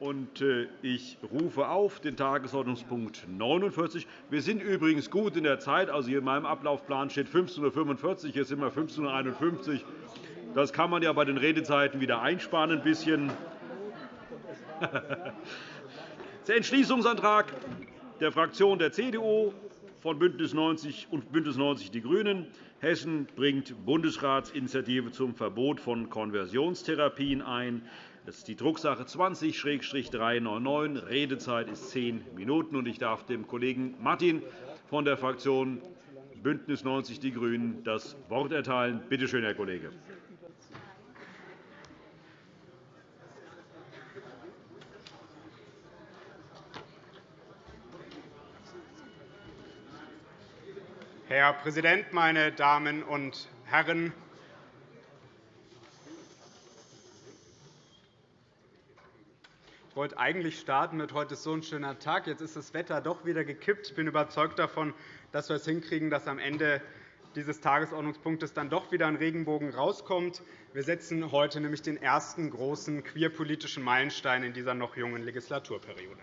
Äh, ich rufe auf den Tagesordnungspunkt 49. Wir sind übrigens gut in der Zeit. Also hier in meinem Ablaufplan steht 15.45 Uhr. Jetzt sind wir 15.51 Uhr. Das kann man ja bei den Redezeiten wieder einsparen. Ein bisschen. Der Entschließungsantrag der Fraktion der CDU von BÜNDNIS 90 und BÜNDNIS 90 die GRÜNEN. Hessen bringt Bundesratsinitiative zum Verbot von Konversionstherapien ein. Das ist die Drucksache 20-399. Redezeit ist zehn Minuten. Ich darf dem Kollegen Martin von der Fraktion BÜNDNIS 90 die GRÜNEN das Wort erteilen. Bitte schön, Herr Kollege. Herr Präsident, meine Damen und Herren! Wollte eigentlich starten mit heute ist so ein schöner Tag. Jetzt ist das Wetter doch wieder gekippt. Ich bin überzeugt davon, dass wir es hinkriegen, dass am Ende dieses Tagesordnungspunktes dann doch wieder ein Regenbogen rauskommt. Wir setzen heute nämlich den ersten großen queerpolitischen Meilenstein in dieser noch jungen Legislaturperiode.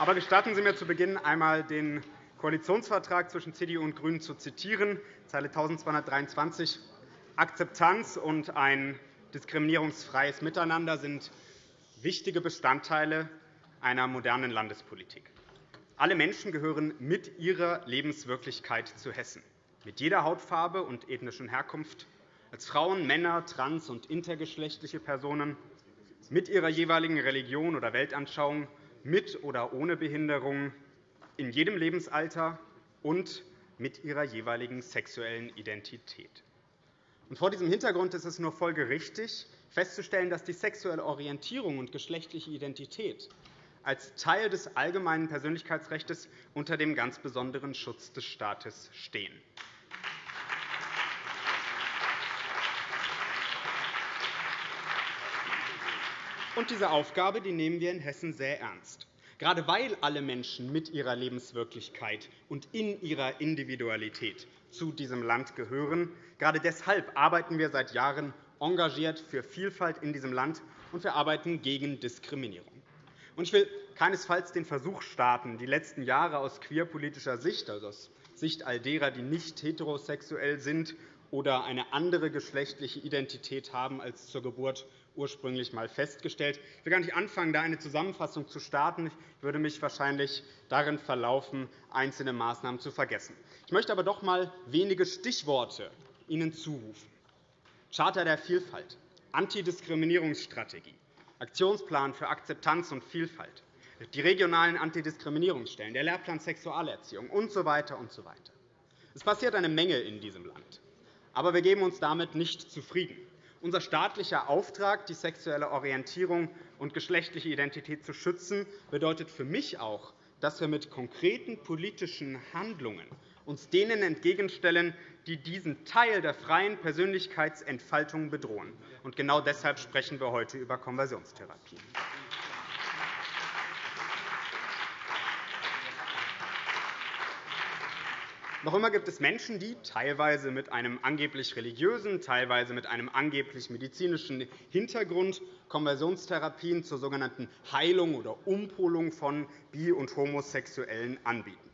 Aber gestatten Sie mir zu Beginn einmal den Koalitionsvertrag zwischen CDU und GRÜNEN zu zitieren, Zeile 1223. Akzeptanz und ein diskriminierungsfreies Miteinander sind wichtige Bestandteile einer modernen Landespolitik. Alle Menschen gehören mit ihrer Lebenswirklichkeit zu Hessen, mit jeder Hautfarbe und ethnischen Herkunft, als Frauen, Männer, trans- und intergeschlechtliche Personen, mit ihrer jeweiligen Religion oder Weltanschauung mit oder ohne Behinderung, in jedem Lebensalter und mit ihrer jeweiligen sexuellen Identität. Vor diesem Hintergrund ist es nur folgerichtig, festzustellen, dass die sexuelle Orientierung und geschlechtliche Identität als Teil des allgemeinen Persönlichkeitsrechts unter dem ganz besonderen Schutz des Staates stehen. Und diese Aufgabe die nehmen wir in Hessen sehr ernst. Gerade weil alle Menschen mit ihrer Lebenswirklichkeit und in ihrer Individualität zu diesem Land gehören, gerade deshalb arbeiten wir seit Jahren engagiert für Vielfalt in diesem Land, und wir arbeiten gegen Diskriminierung. Ich will keinesfalls den Versuch starten, die letzten Jahre aus queerpolitischer Sicht, also aus Sicht all derer, die nicht heterosexuell sind oder eine andere geschlechtliche Identität haben als zur Geburt ursprünglich einmal festgestellt. Ich will gar nicht anfangen, da eine Zusammenfassung zu starten. Ich würde mich wahrscheinlich darin verlaufen, einzelne Maßnahmen zu vergessen. Ich möchte aber doch einmal wenige Stichworte Ihnen zurufen. Charta der Vielfalt, Antidiskriminierungsstrategie, Aktionsplan für Akzeptanz und Vielfalt, die regionalen Antidiskriminierungsstellen, der Lehrplan Sexualerziehung usw. So und so weiter. Es passiert eine Menge in diesem Land. Aber wir geben uns damit nicht zufrieden. Unser staatlicher Auftrag, die sexuelle Orientierung und geschlechtliche Identität zu schützen, bedeutet für mich auch, dass wir mit konkreten politischen Handlungen uns denen entgegenstellen, die diesen Teil der freien Persönlichkeitsentfaltung bedrohen. Und genau deshalb sprechen wir heute über Konversionstherapie. Noch immer gibt es Menschen, die teilweise mit einem angeblich religiösen, teilweise mit einem angeblich medizinischen Hintergrund Konversionstherapien zur sogenannten Heilung oder Umpolung von Bi- und Homosexuellen anbieten.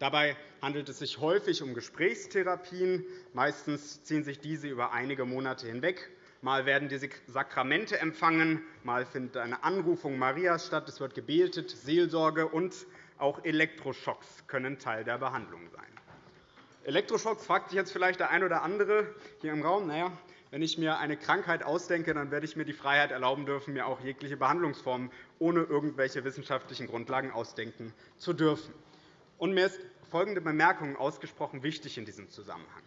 Dabei handelt es sich häufig um Gesprächstherapien. Meistens ziehen sich diese über einige Monate hinweg. Mal werden diese Sakramente empfangen, mal findet eine Anrufung Marias statt, es wird gebetet, Seelsorge und auch Elektroschocks können Teil der Behandlung sein. Elektroschocks fragt sich jetzt vielleicht der eine oder andere hier im Raum. Naja, wenn ich mir eine Krankheit ausdenke, dann werde ich mir die Freiheit erlauben dürfen, mir auch jegliche Behandlungsformen ohne irgendwelche wissenschaftlichen Grundlagen ausdenken zu dürfen. Und mir ist folgende Bemerkung ausgesprochen wichtig in diesem Zusammenhang.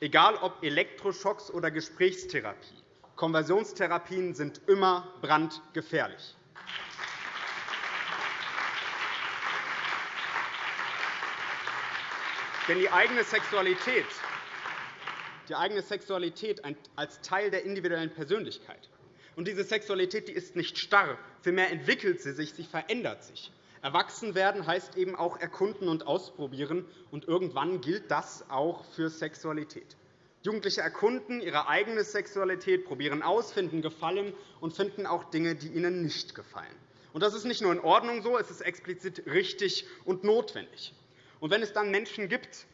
Egal ob Elektroschocks oder Gesprächstherapie, Konversionstherapien sind immer brandgefährlich. Denn die eigene Sexualität, die eigene Sexualität als Teil der individuellen Persönlichkeit. Und diese Sexualität die ist nicht starr, vielmehr entwickelt sie sich, sie verändert sich. Erwachsen werden heißt eben auch erkunden und ausprobieren, und irgendwann gilt das auch für Sexualität. Jugendliche erkunden ihre eigene Sexualität, probieren aus, finden Gefallen und finden auch Dinge, die ihnen nicht gefallen. Das ist nicht nur in Ordnung so, es ist explizit richtig und notwendig. Und wenn es dann Menschen gibt,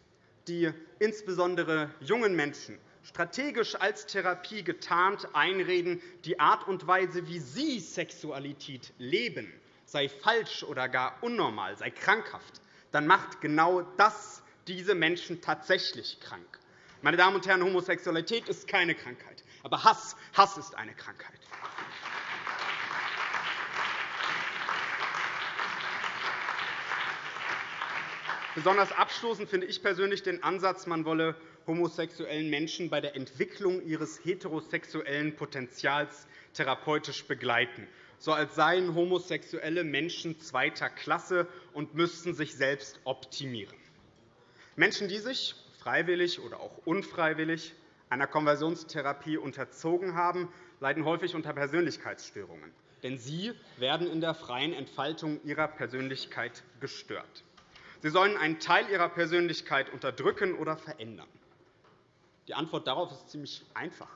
die insbesondere jungen Menschen strategisch als Therapie getarnt einreden, die Art und Weise, wie sie Sexualität leben, sei falsch oder gar unnormal, sei krankhaft, dann macht genau das diese Menschen tatsächlich krank. Meine Damen und Herren, Homosexualität ist keine Krankheit, aber Hass, Hass ist eine Krankheit. Besonders abstoßend finde ich persönlich den Ansatz, man wolle homosexuellen Menschen bei der Entwicklung ihres heterosexuellen Potenzials therapeutisch begleiten, so als seien homosexuelle Menschen zweiter Klasse und müssten sich selbst optimieren. Menschen, die sich freiwillig oder auch unfreiwillig einer Konversionstherapie unterzogen haben, leiden häufig unter Persönlichkeitsstörungen. Denn sie werden in der freien Entfaltung ihrer Persönlichkeit gestört. Sie sollen einen Teil ihrer Persönlichkeit unterdrücken oder verändern. Die Antwort darauf ist ziemlich einfach.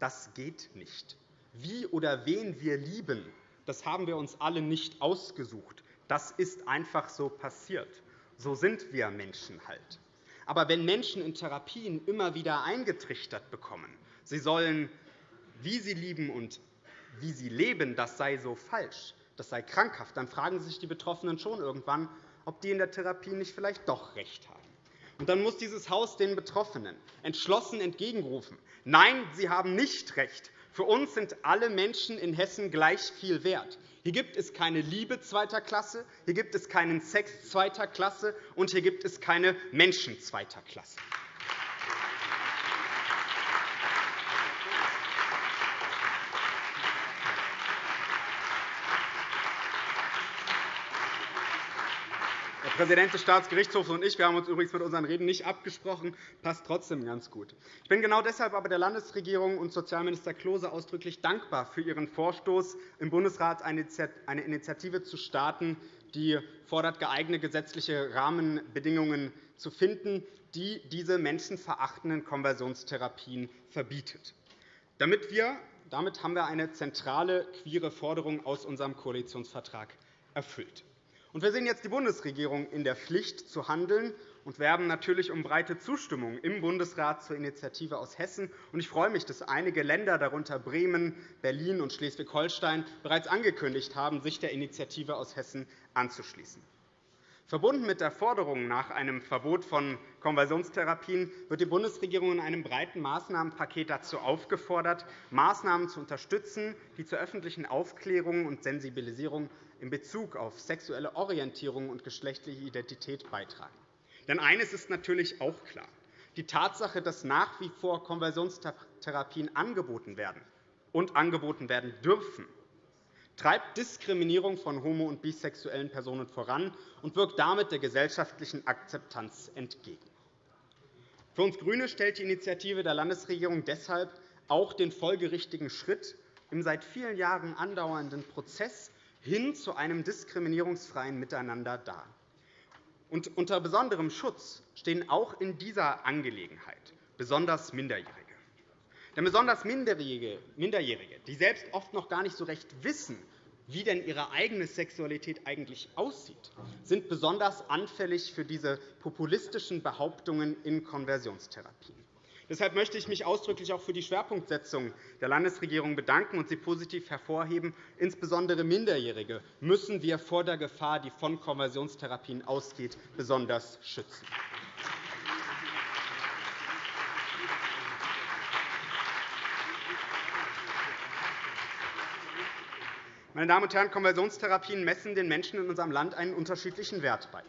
Das geht nicht. Wie oder wen wir lieben, das haben wir uns alle nicht ausgesucht. Das ist einfach so passiert. So sind wir Menschen halt. Aber wenn Menschen in Therapien immer wieder eingetrichtert bekommen, sie sollen, wie sie lieben und wie sie leben, das sei so falsch, das sei krankhaft, dann fragen sich die Betroffenen schon irgendwann, ob die in der Therapie nicht vielleicht doch recht haben. Und dann muss dieses Haus den Betroffenen entschlossen entgegenrufen. Nein, sie haben nicht recht. Für uns sind alle Menschen in Hessen gleich viel wert. Hier gibt es keine Liebe zweiter Klasse, hier gibt es keinen Sex zweiter Klasse, und hier gibt es keine Menschen zweiter Klasse. Präsident des Staatsgerichtshofs und ich wir haben uns übrigens mit unseren Reden nicht abgesprochen, passt trotzdem ganz gut. Ich bin genau deshalb aber der Landesregierung und Sozialminister Klose ausdrücklich dankbar für Ihren Vorstoß, im Bundesrat eine Initiative zu starten, die fordert, geeignete gesetzliche Rahmenbedingungen zu finden, die diese menschenverachtenden Konversionstherapien verbietet. Damit wir, damit haben wir eine zentrale queere Forderung aus unserem Koalitionsvertrag erfüllt. Wir sehen jetzt die Bundesregierung in der Pflicht, zu handeln und werben natürlich um breite Zustimmung im Bundesrat zur Initiative aus Hessen. Ich freue mich, dass einige Länder, darunter Bremen, Berlin und Schleswig-Holstein, bereits angekündigt haben, sich der Initiative aus Hessen anzuschließen. Verbunden mit der Forderung nach einem Verbot von Konversionstherapien wird die Bundesregierung in einem breiten Maßnahmenpaket dazu aufgefordert, Maßnahmen zu unterstützen, die zur öffentlichen Aufklärung und Sensibilisierung in Bezug auf sexuelle Orientierung und geschlechtliche Identität beitragen. Denn eines ist natürlich auch klar. Die Tatsache, dass nach wie vor Konversionstherapien angeboten werden und angeboten werden dürfen, treibt Diskriminierung von homo- und bisexuellen Personen voran und wirkt damit der gesellschaftlichen Akzeptanz entgegen. Für uns GRÜNE stellt die Initiative der Landesregierung deshalb auch den folgerichtigen Schritt im seit vielen Jahren andauernden Prozess hin zu einem diskriminierungsfreien Miteinander dar. Und unter besonderem Schutz stehen auch in dieser Angelegenheit besonders Minderjährige. Denn besonders Minderjährige, die selbst oft noch gar nicht so recht wissen, wie denn ihre eigene Sexualität eigentlich aussieht, sind besonders anfällig für diese populistischen Behauptungen in Konversionstherapien. Deshalb möchte ich mich ausdrücklich auch für die Schwerpunktsetzung der Landesregierung bedanken und sie positiv hervorheben. Insbesondere Minderjährige müssen wir vor der Gefahr, die von Konversionstherapien ausgeht, besonders schützen. Meine Damen und Herren, Konversionstherapien messen den Menschen in unserem Land einen unterschiedlichen Wert bei.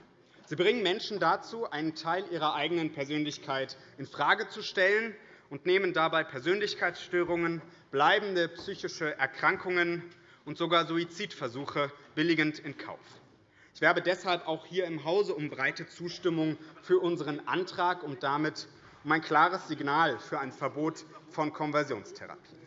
Sie bringen Menschen dazu, einen Teil ihrer eigenen Persönlichkeit infrage zu stellen und nehmen dabei Persönlichkeitsstörungen, bleibende psychische Erkrankungen und sogar Suizidversuche billigend in Kauf. Ich werbe deshalb auch hier im Hause um breite Zustimmung für unseren Antrag und damit um ein klares Signal für ein Verbot von Konversionstherapien.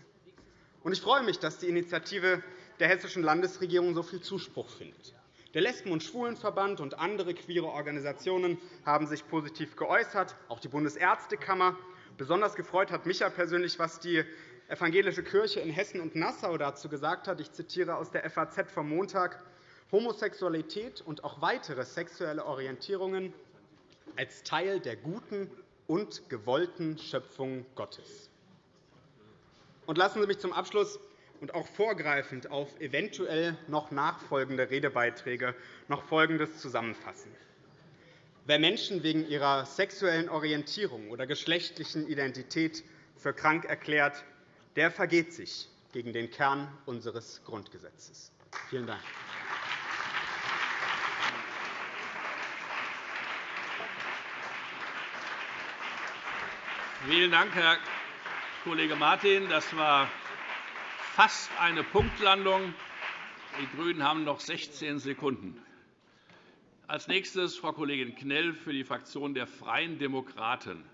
Ich freue mich, dass die Initiative der Hessischen Landesregierung so viel Zuspruch findet. Der Lesben- und Schwulenverband und andere queere Organisationen haben sich positiv geäußert, auch die Bundesärztekammer. Besonders gefreut hat mich ja persönlich, was die evangelische Kirche in Hessen und Nassau dazu gesagt hat. Ich zitiere aus der FAZ vom Montag. Homosexualität und auch weitere sexuelle Orientierungen als Teil der guten und gewollten Schöpfung Gottes. Und lassen Sie mich zum Abschluss und auch vorgreifend auf eventuell noch nachfolgende Redebeiträge noch Folgendes zusammenfassen. Wer Menschen wegen ihrer sexuellen Orientierung oder geschlechtlichen Identität für krank erklärt, der vergeht sich gegen den Kern unseres Grundgesetzes. Vielen Dank. Vielen Dank, Herr Kollege Martin. Das war fast eine Punktlandung. Die GRÜNEN haben noch 16 Sekunden. Als nächstes Frau Kollegin Knell für die Fraktion der Freien Demokraten.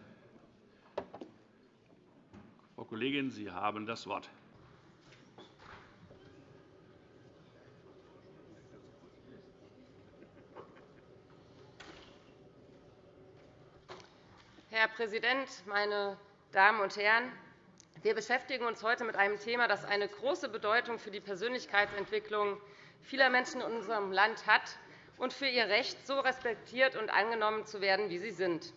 Frau Kollegin, Sie haben das Wort. Herr Präsident, meine Damen und Herren! Wir beschäftigen uns heute mit einem Thema, das eine große Bedeutung für die Persönlichkeitsentwicklung vieler Menschen in unserem Land hat und für ihr Recht, so respektiert und angenommen zu werden, wie sie sind.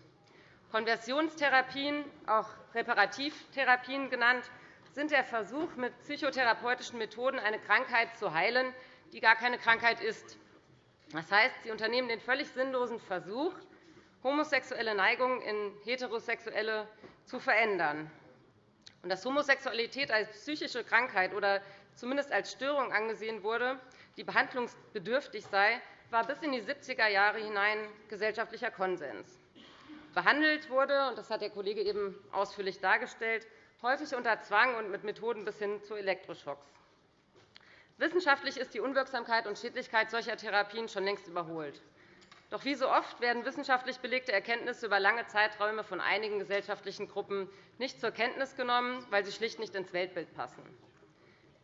Konversionstherapien, auch Reparativtherapien genannt, sind der Versuch, mit psychotherapeutischen Methoden eine Krankheit zu heilen, die gar keine Krankheit ist. Das heißt, sie unternehmen den völlig sinnlosen Versuch, homosexuelle Neigungen in heterosexuelle zu verändern. Und dass Homosexualität als psychische Krankheit oder zumindest als Störung angesehen wurde, die behandlungsbedürftig sei, war bis in die 70er Jahre hinein gesellschaftlicher Konsens. Behandelt wurde, und das hat der Kollege eben ausführlich dargestellt, häufig unter Zwang und mit Methoden bis hin zu Elektroschocks. Wissenschaftlich ist die Unwirksamkeit und Schädlichkeit solcher Therapien schon längst überholt. Doch wie so oft werden wissenschaftlich belegte Erkenntnisse über lange Zeiträume von einigen gesellschaftlichen Gruppen nicht zur Kenntnis genommen, weil sie schlicht nicht ins Weltbild passen.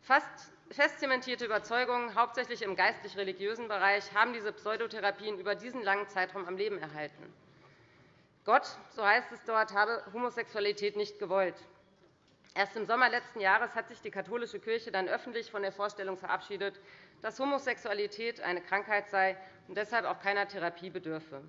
Fast fest zementierte Überzeugungen, hauptsächlich im geistlich-religiösen Bereich, haben diese Pseudotherapien über diesen langen Zeitraum am Leben erhalten. Gott, so heißt es dort, habe Homosexualität nicht gewollt. Erst im Sommer letzten Jahres hat sich die katholische Kirche dann öffentlich von der Vorstellung verabschiedet, dass Homosexualität eine Krankheit sei und deshalb auch keiner Therapie bedürfe.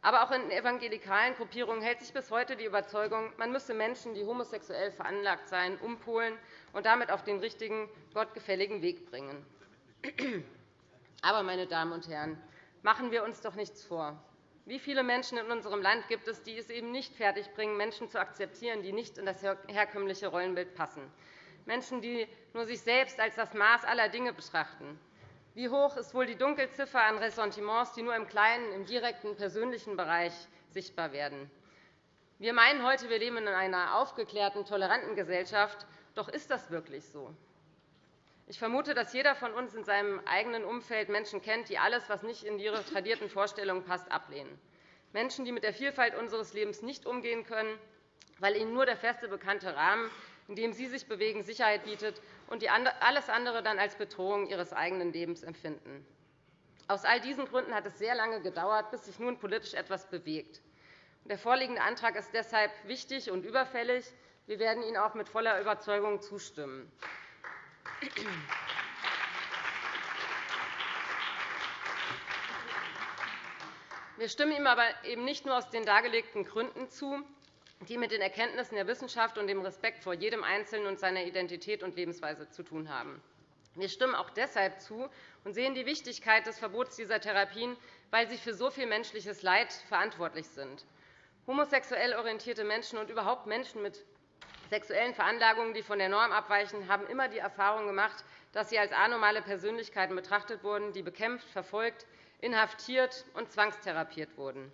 Aber auch in evangelikalen Gruppierungen hält sich bis heute die Überzeugung, man müsse Menschen, die homosexuell veranlagt seien, umpolen und damit auf den richtigen, gottgefälligen Weg bringen. Aber, meine Damen und Herren, machen wir uns doch nichts vor. Wie viele Menschen in unserem Land gibt es, die es eben nicht fertigbringen, Menschen zu akzeptieren, die nicht in das herkömmliche Rollenbild passen? Menschen, die nur sich selbst als das Maß aller Dinge betrachten, wie hoch ist wohl die Dunkelziffer an Ressentiments, die nur im kleinen, im direkten, persönlichen Bereich sichtbar werden? Wir meinen heute, wir leben in einer aufgeklärten, toleranten Gesellschaft. Doch ist das wirklich so? Ich vermute, dass jeder von uns in seinem eigenen Umfeld Menschen kennt, die alles, was nicht in ihre tradierten Vorstellungen passt, ablehnen. Menschen, die mit der Vielfalt unseres Lebens nicht umgehen können, weil ihnen nur der feste, bekannte Rahmen, in dem sie sich bewegen, Sicherheit bietet und die alles andere dann als Bedrohung ihres eigenen Lebens empfinden. Aus all diesen Gründen hat es sehr lange gedauert, bis sich nun politisch etwas bewegt. Der vorliegende Antrag ist deshalb wichtig und überfällig. Wir werden ihm auch mit voller Überzeugung zustimmen. Wir stimmen ihm aber eben nicht nur aus den dargelegten Gründen zu, die mit den Erkenntnissen der Wissenschaft und dem Respekt vor jedem Einzelnen und seiner Identität und Lebensweise zu tun haben. Wir stimmen auch deshalb zu und sehen die Wichtigkeit des Verbots dieser Therapien, weil sie für so viel menschliches Leid verantwortlich sind. Homosexuell orientierte Menschen und überhaupt Menschen mit sexuellen Veranlagungen, die von der Norm abweichen, haben immer die Erfahrung gemacht, dass sie als anormale Persönlichkeiten betrachtet wurden, die bekämpft, verfolgt, inhaftiert und zwangstherapiert wurden.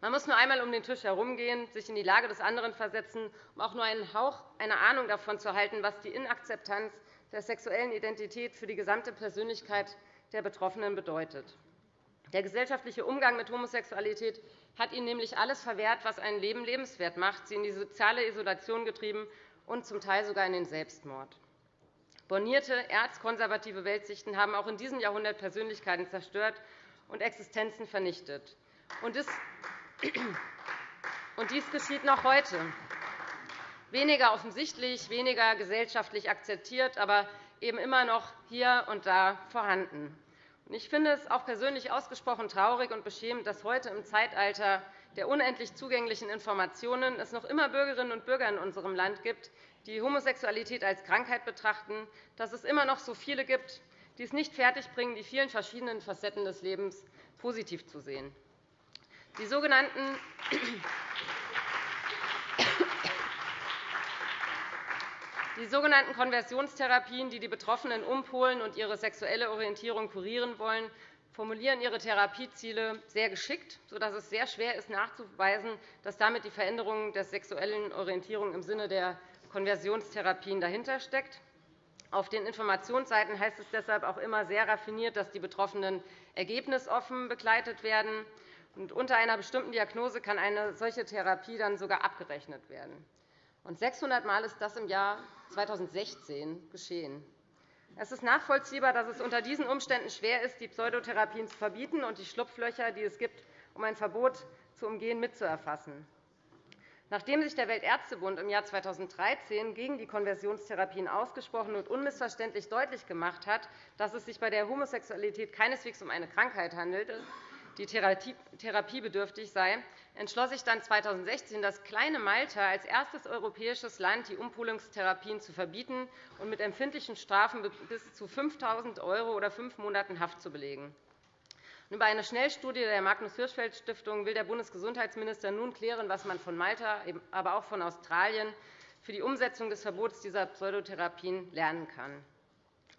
Man muss nur einmal um den Tisch herumgehen, sich in die Lage des anderen versetzen, um auch nur einen Hauch einer Ahnung davon zu halten, was die Inakzeptanz der sexuellen Identität für die gesamte Persönlichkeit der Betroffenen bedeutet. Der gesellschaftliche Umgang mit Homosexualität hat ihnen nämlich alles verwehrt, was ein Leben lebenswert macht, sie in die soziale Isolation getrieben und zum Teil sogar in den Selbstmord. Bornierte, erzkonservative Weltsichten haben auch in diesem Jahrhundert Persönlichkeiten zerstört und Existenzen vernichtet. Und dies geschieht noch heute. Weniger offensichtlich, weniger gesellschaftlich akzeptiert, aber eben immer noch hier und da vorhanden. Ich finde es auch persönlich ausgesprochen traurig und beschämend, dass heute im Zeitalter der unendlich zugänglichen Informationen es noch immer Bürgerinnen und Bürger in unserem Land gibt, die Homosexualität als Krankheit betrachten, dass es immer noch so viele gibt, die es nicht fertigbringen, die vielen verschiedenen Facetten des Lebens positiv zu sehen. Die sogenannten Die sogenannten Konversionstherapien, die die Betroffenen umpolen und ihre sexuelle Orientierung kurieren wollen, formulieren ihre Therapieziele sehr geschickt, sodass es sehr schwer ist, nachzuweisen, dass damit die Veränderung der sexuellen Orientierung im Sinne der Konversionstherapien dahinter steckt. Auf den Informationsseiten heißt es deshalb auch immer sehr raffiniert, dass die Betroffenen ergebnisoffen begleitet werden. Und unter einer bestimmten Diagnose kann eine solche Therapie dann sogar abgerechnet werden. Und 600 Mal ist das im Jahr 2016 geschehen. Es ist nachvollziehbar, dass es unter diesen Umständen schwer ist, die Pseudotherapien zu verbieten und die Schlupflöcher, die es gibt, um ein Verbot zu umgehen, mitzuerfassen. Nachdem sich der Weltärztebund im Jahr 2013 gegen die Konversionstherapien ausgesprochen und unmissverständlich deutlich gemacht hat, dass es sich bei der Homosexualität keineswegs um eine Krankheit handelte, die therapiebedürftig sei, entschloss sich dann 2016 das kleine Malta als erstes europäisches Land, die Umpolungstherapien zu verbieten und mit empfindlichen Strafen bis zu 5.000 € oder fünf Monaten Haft zu belegen. Über eine Schnellstudie der Magnus-Hirschfeld-Stiftung will der Bundesgesundheitsminister nun klären, was man von Malta, aber auch von Australien für die Umsetzung des Verbots dieser Pseudotherapien lernen kann.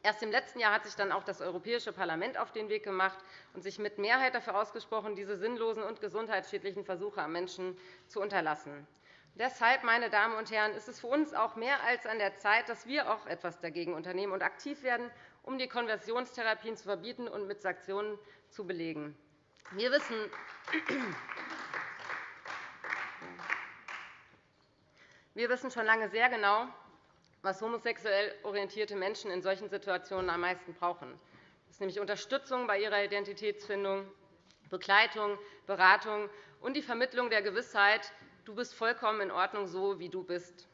Erst im letzten Jahr hat sich dann auch das Europäische Parlament auf den Weg gemacht und sich mit Mehrheit dafür ausgesprochen, diese sinnlosen und gesundheitsschädlichen Versuche am Menschen zu unterlassen. Deshalb, meine Damen und Herren, ist es für uns auch mehr als an der Zeit, dass wir auch etwas dagegen unternehmen und aktiv werden, um die Konversionstherapien zu verbieten und mit Sanktionen zu belegen. Wir wissen, wir wissen schon lange sehr genau, was homosexuell orientierte Menschen in solchen Situationen am meisten brauchen. Das ist nämlich Unterstützung bei ihrer Identitätsfindung, Begleitung, Beratung und die Vermittlung der Gewissheit, du bist vollkommen in Ordnung, so wie du bist.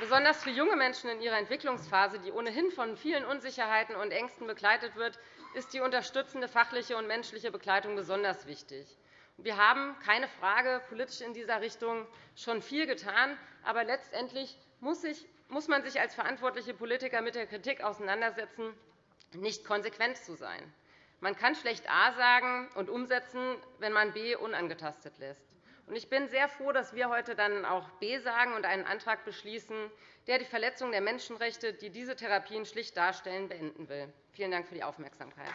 Besonders für junge Menschen in ihrer Entwicklungsphase, die ohnehin von vielen Unsicherheiten und Ängsten begleitet wird, ist die unterstützende fachliche und menschliche Begleitung besonders wichtig. Wir haben keine Frage politisch in dieser Richtung schon viel getan. Aber letztendlich muss man sich als verantwortliche Politiker mit der Kritik auseinandersetzen, nicht konsequent zu sein. Man kann schlecht A sagen und umsetzen, wenn man B unangetastet lässt. Ich bin sehr froh, dass wir heute dann auch B sagen und einen Antrag beschließen, der die Verletzung der Menschenrechte, die diese Therapien schlicht darstellen, beenden will. Vielen Dank für die Aufmerksamkeit.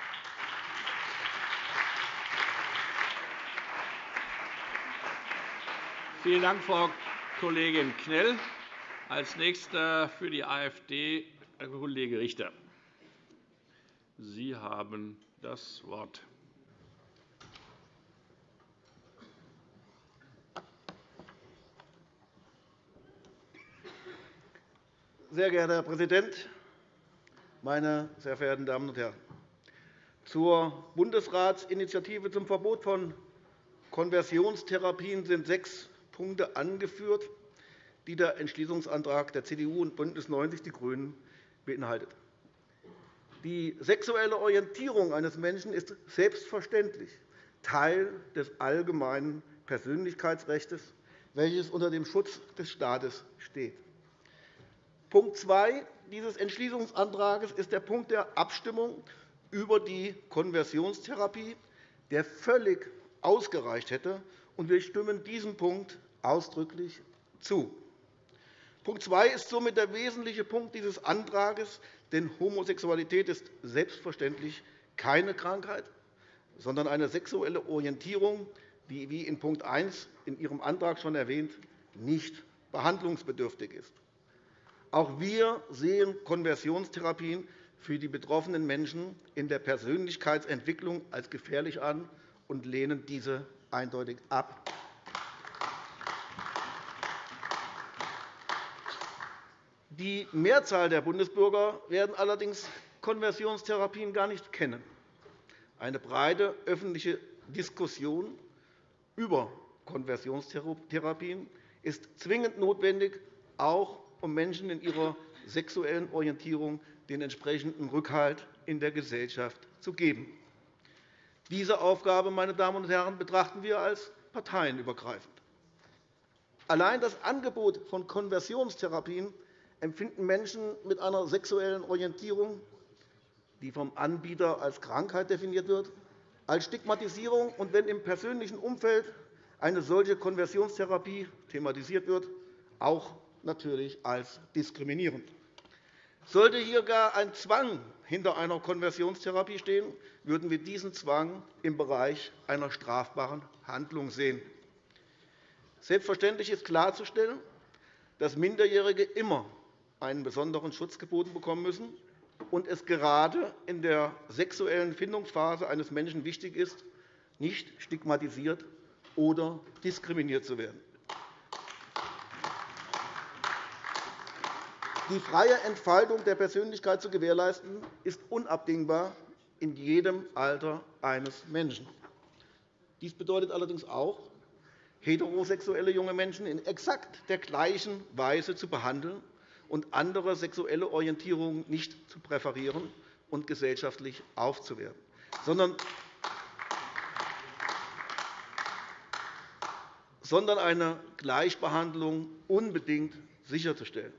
Vielen Dank, Frau Kollegin Knell. Als Nächster für die AfD Herr Kollege Richter. Sie haben das Wort. Sehr geehrter Herr Präsident, meine sehr verehrten Damen und Herren! Zur Bundesratsinitiative zum Verbot von Konversionstherapien sind sechs Punkte angeführt, die der Entschließungsantrag der CDU und BÜNDNIS 90 die GRÜNEN beinhaltet. Die sexuelle Orientierung eines Menschen ist selbstverständlich Teil des allgemeinen Persönlichkeitsrechts, welches unter dem Schutz des Staates steht. Punkt 2 dieses Entschließungsantrags ist der Punkt der Abstimmung über die Konversionstherapie, der völlig ausgereicht hätte. Wir stimmen diesem Punkt ausdrücklich zu. Punkt 2 ist somit der wesentliche Punkt dieses Antrags, denn Homosexualität ist selbstverständlich keine Krankheit, sondern eine sexuelle Orientierung, die, wie in Punkt 1 in Ihrem Antrag schon erwähnt, nicht behandlungsbedürftig ist. Auch wir sehen Konversionstherapien für die betroffenen Menschen in der Persönlichkeitsentwicklung als gefährlich an und lehnen diese eindeutig ab. Die Mehrzahl der Bundesbürger werden allerdings Konversionstherapien gar nicht kennen. Eine breite öffentliche Diskussion über Konversionstherapien ist zwingend notwendig, auch um Menschen in ihrer sexuellen Orientierung den entsprechenden Rückhalt in der Gesellschaft zu geben. Diese Aufgabe meine Damen und Herren, betrachten wir als parteienübergreifend. Allein das Angebot von Konversionstherapien empfinden Menschen mit einer sexuellen Orientierung, die vom Anbieter als Krankheit definiert wird, als Stigmatisierung und wenn im persönlichen Umfeld eine solche Konversionstherapie thematisiert wird, auch natürlich als diskriminierend. Sollte hier gar ein Zwang hinter einer Konversionstherapie stehen, würden wir diesen Zwang im Bereich einer strafbaren Handlung sehen. Selbstverständlich ist klarzustellen, dass Minderjährige immer einen besonderen Schutz geboten bekommen müssen und es gerade in der sexuellen Findungsphase eines Menschen wichtig ist, nicht stigmatisiert oder diskriminiert zu werden. Die freie Entfaltung der Persönlichkeit zu gewährleisten, ist unabdingbar in jedem Alter eines Menschen. Dies bedeutet allerdings auch, heterosexuelle junge Menschen in exakt der gleichen Weise zu behandeln und andere sexuelle Orientierungen nicht zu präferieren und gesellschaftlich aufzuwerten, sondern eine Gleichbehandlung unbedingt sicherzustellen.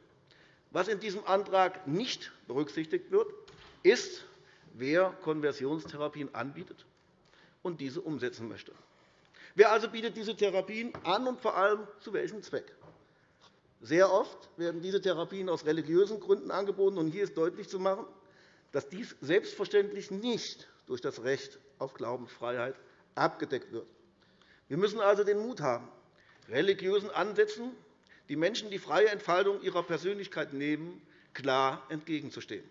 Was in diesem Antrag nicht berücksichtigt wird, ist, wer Konversionstherapien anbietet und diese umsetzen möchte. Wer also bietet diese Therapien an und vor allem zu welchem Zweck? Sehr oft werden diese Therapien aus religiösen Gründen angeboten. und Hier ist deutlich zu machen, dass dies selbstverständlich nicht durch das Recht auf Glaubensfreiheit abgedeckt wird. Wir müssen also den Mut haben, religiösen Ansätzen die Menschen die freie Entfaltung ihrer Persönlichkeit nehmen, klar entgegenzustehen.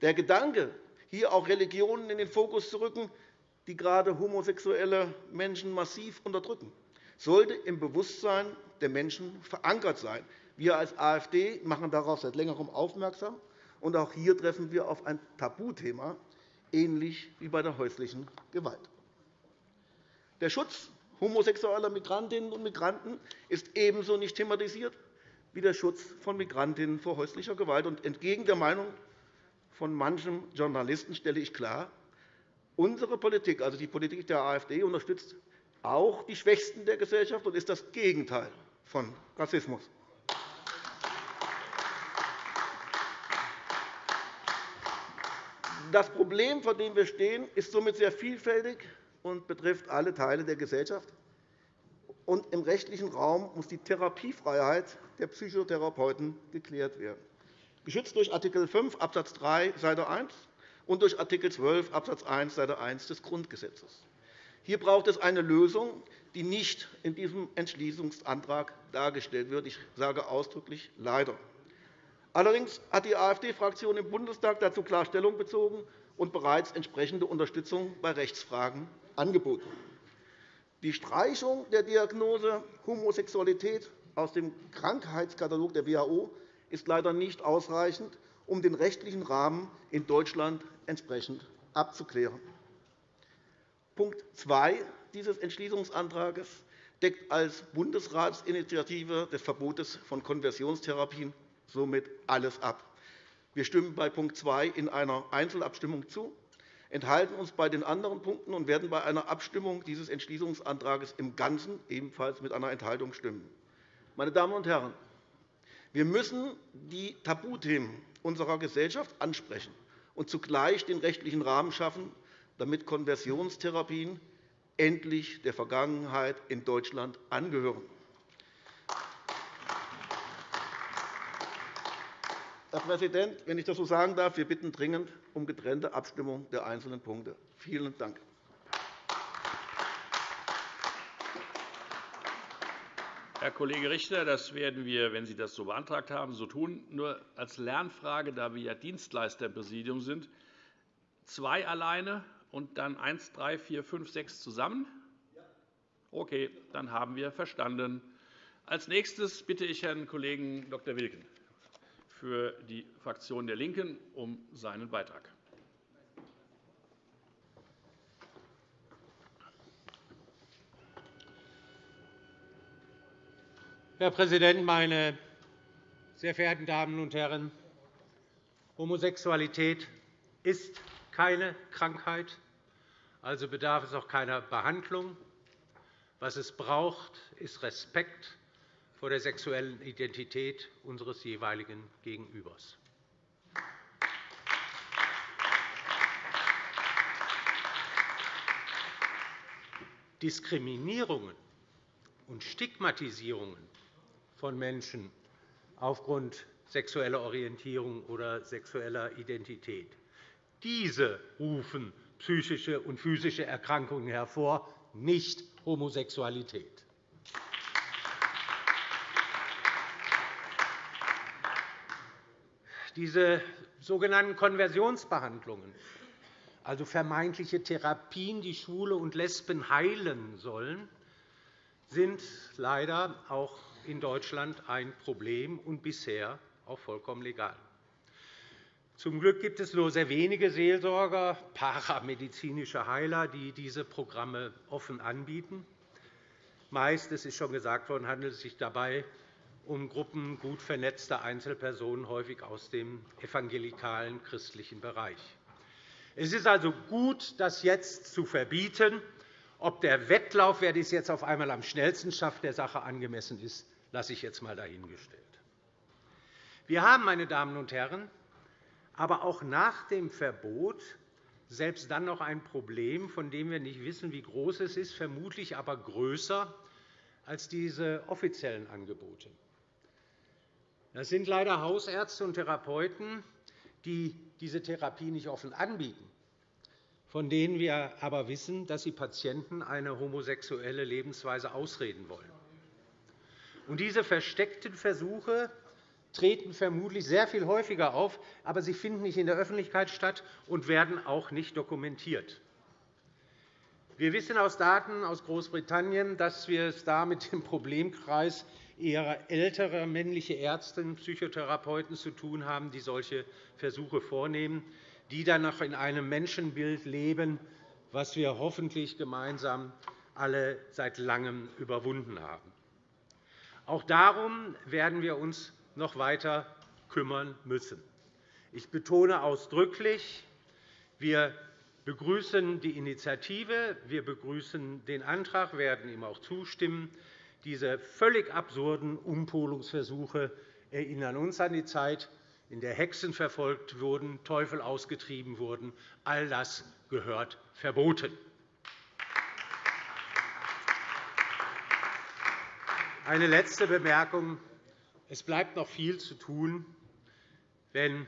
Der Gedanke, hier auch Religionen in den Fokus zu rücken, die gerade homosexuelle Menschen massiv unterdrücken, sollte im Bewusstsein der Menschen verankert sein. Wir als AfD machen darauf seit Längerem aufmerksam. Und auch hier treffen wir auf ein Tabuthema, ähnlich wie bei der häuslichen Gewalt. Der Schutz homosexueller Migrantinnen und Migranten ist ebenso nicht thematisiert wie der Schutz von Migrantinnen vor häuslicher Gewalt. entgegen der Meinung von manchem Journalisten stelle ich klar, unsere Politik, also die Politik der AfD, unterstützt auch die Schwächsten der Gesellschaft und ist das Gegenteil von Rassismus. Das Problem, vor dem wir stehen, ist somit sehr vielfältig und betrifft alle Teile der Gesellschaft. Und Im rechtlichen Raum muss die Therapiefreiheit der Psychotherapeuten geklärt werden, geschützt durch Art. 5 Abs. 3 Seite 1 und durch Art. 12 Abs. 1 Seite 1 des Grundgesetzes. Hier braucht es eine Lösung, die nicht in diesem Entschließungsantrag dargestellt wird. Ich sage ausdrücklich leider. Allerdings hat die AfD-Fraktion im Bundestag dazu klar Stellung bezogen und bereits entsprechende Unterstützung bei Rechtsfragen angeboten. Die Streichung der Diagnose Homosexualität aus dem Krankheitskatalog der WHO ist leider nicht ausreichend, um den rechtlichen Rahmen in Deutschland entsprechend abzuklären. Punkt 2 dieses Entschließungsantrags deckt als Bundesratsinitiative des Verbotes von Konversionstherapien somit alles ab. Wir stimmen bei Punkt 2 in einer Einzelabstimmung zu enthalten uns bei den anderen Punkten und werden bei einer Abstimmung dieses Entschließungsantrags im Ganzen ebenfalls mit einer Enthaltung stimmen. Meine Damen und Herren, wir müssen die Tabuthemen unserer Gesellschaft ansprechen und zugleich den rechtlichen Rahmen schaffen, damit Konversionstherapien endlich der Vergangenheit in Deutschland angehören. Herr Präsident, wenn ich das so sagen darf, wir bitten dringend um getrennte Abstimmung der einzelnen Punkte. Vielen Dank. Herr Kollege Richter, das werden wir, wenn Sie das so beantragt haben, so tun. Nur als Lernfrage, da wir ja Dienstleister im Präsidium sind, zwei alleine und dann eins, drei, vier, fünf, sechs zusammen? Okay, dann haben wir verstanden. Als nächstes bitte ich Herrn Kollegen Dr. Wilken für die Fraktion der LINKEN um seinen Beitrag. Herr Präsident, meine sehr verehrten Damen und Herren! Homosexualität ist keine Krankheit, also bedarf es auch keiner Behandlung. Was es braucht, ist Respekt vor der sexuellen Identität unseres jeweiligen Gegenübers. Diskriminierungen und Stigmatisierungen von Menschen aufgrund sexueller Orientierung oder sexueller Identität. Diese rufen psychische und physische Erkrankungen hervor, nicht Homosexualität. Diese sogenannten Konversionsbehandlungen, also vermeintliche Therapien, die Schwule und Lesben heilen sollen, sind leider auch in Deutschland ein Problem und bisher auch vollkommen legal. Zum Glück gibt es nur sehr wenige Seelsorger, paramedizinische Heiler, die diese Programme offen anbieten. Meist, es ist schon gesagt worden, handelt es sich dabei um Gruppen gut vernetzter Einzelpersonen, häufig aus dem evangelikalen christlichen Bereich. Es ist also gut, das jetzt zu verbieten. Ob der Wettlauf, wer dies jetzt auf einmal am schnellsten schafft, der Sache angemessen ist, lasse ich jetzt einmal dahingestellt. Wir haben, meine Damen und Herren, aber auch nach dem Verbot selbst dann noch ein Problem, von dem wir nicht wissen, wie groß es ist, vermutlich aber größer als diese offiziellen Angebote. Das sind leider Hausärzte und Therapeuten, die diese Therapie nicht offen anbieten, von denen wir aber wissen, dass sie Patienten eine homosexuelle Lebensweise ausreden wollen. Diese versteckten Versuche treten vermutlich sehr viel häufiger auf, aber sie finden nicht in der Öffentlichkeit statt und werden auch nicht dokumentiert. Wir wissen aus Daten aus Großbritannien, dass wir es da mit dem Problemkreis eher älterer männliche Ärzte und Psychotherapeuten zu tun haben, die solche Versuche vornehmen, die dann noch in einem Menschenbild leben, das wir hoffentlich gemeinsam alle seit Langem überwunden haben. Auch darum werden wir uns noch weiter kümmern müssen. Ich betone ausdrücklich, wir begrüßen die Initiative, wir begrüßen den Antrag, werden ihm auch zustimmen. Diese völlig absurden Umpolungsversuche erinnern uns an die Zeit, in der Hexen verfolgt wurden, Teufel ausgetrieben wurden. All das gehört verboten. Eine letzte Bemerkung. Es bleibt noch viel zu tun, wenn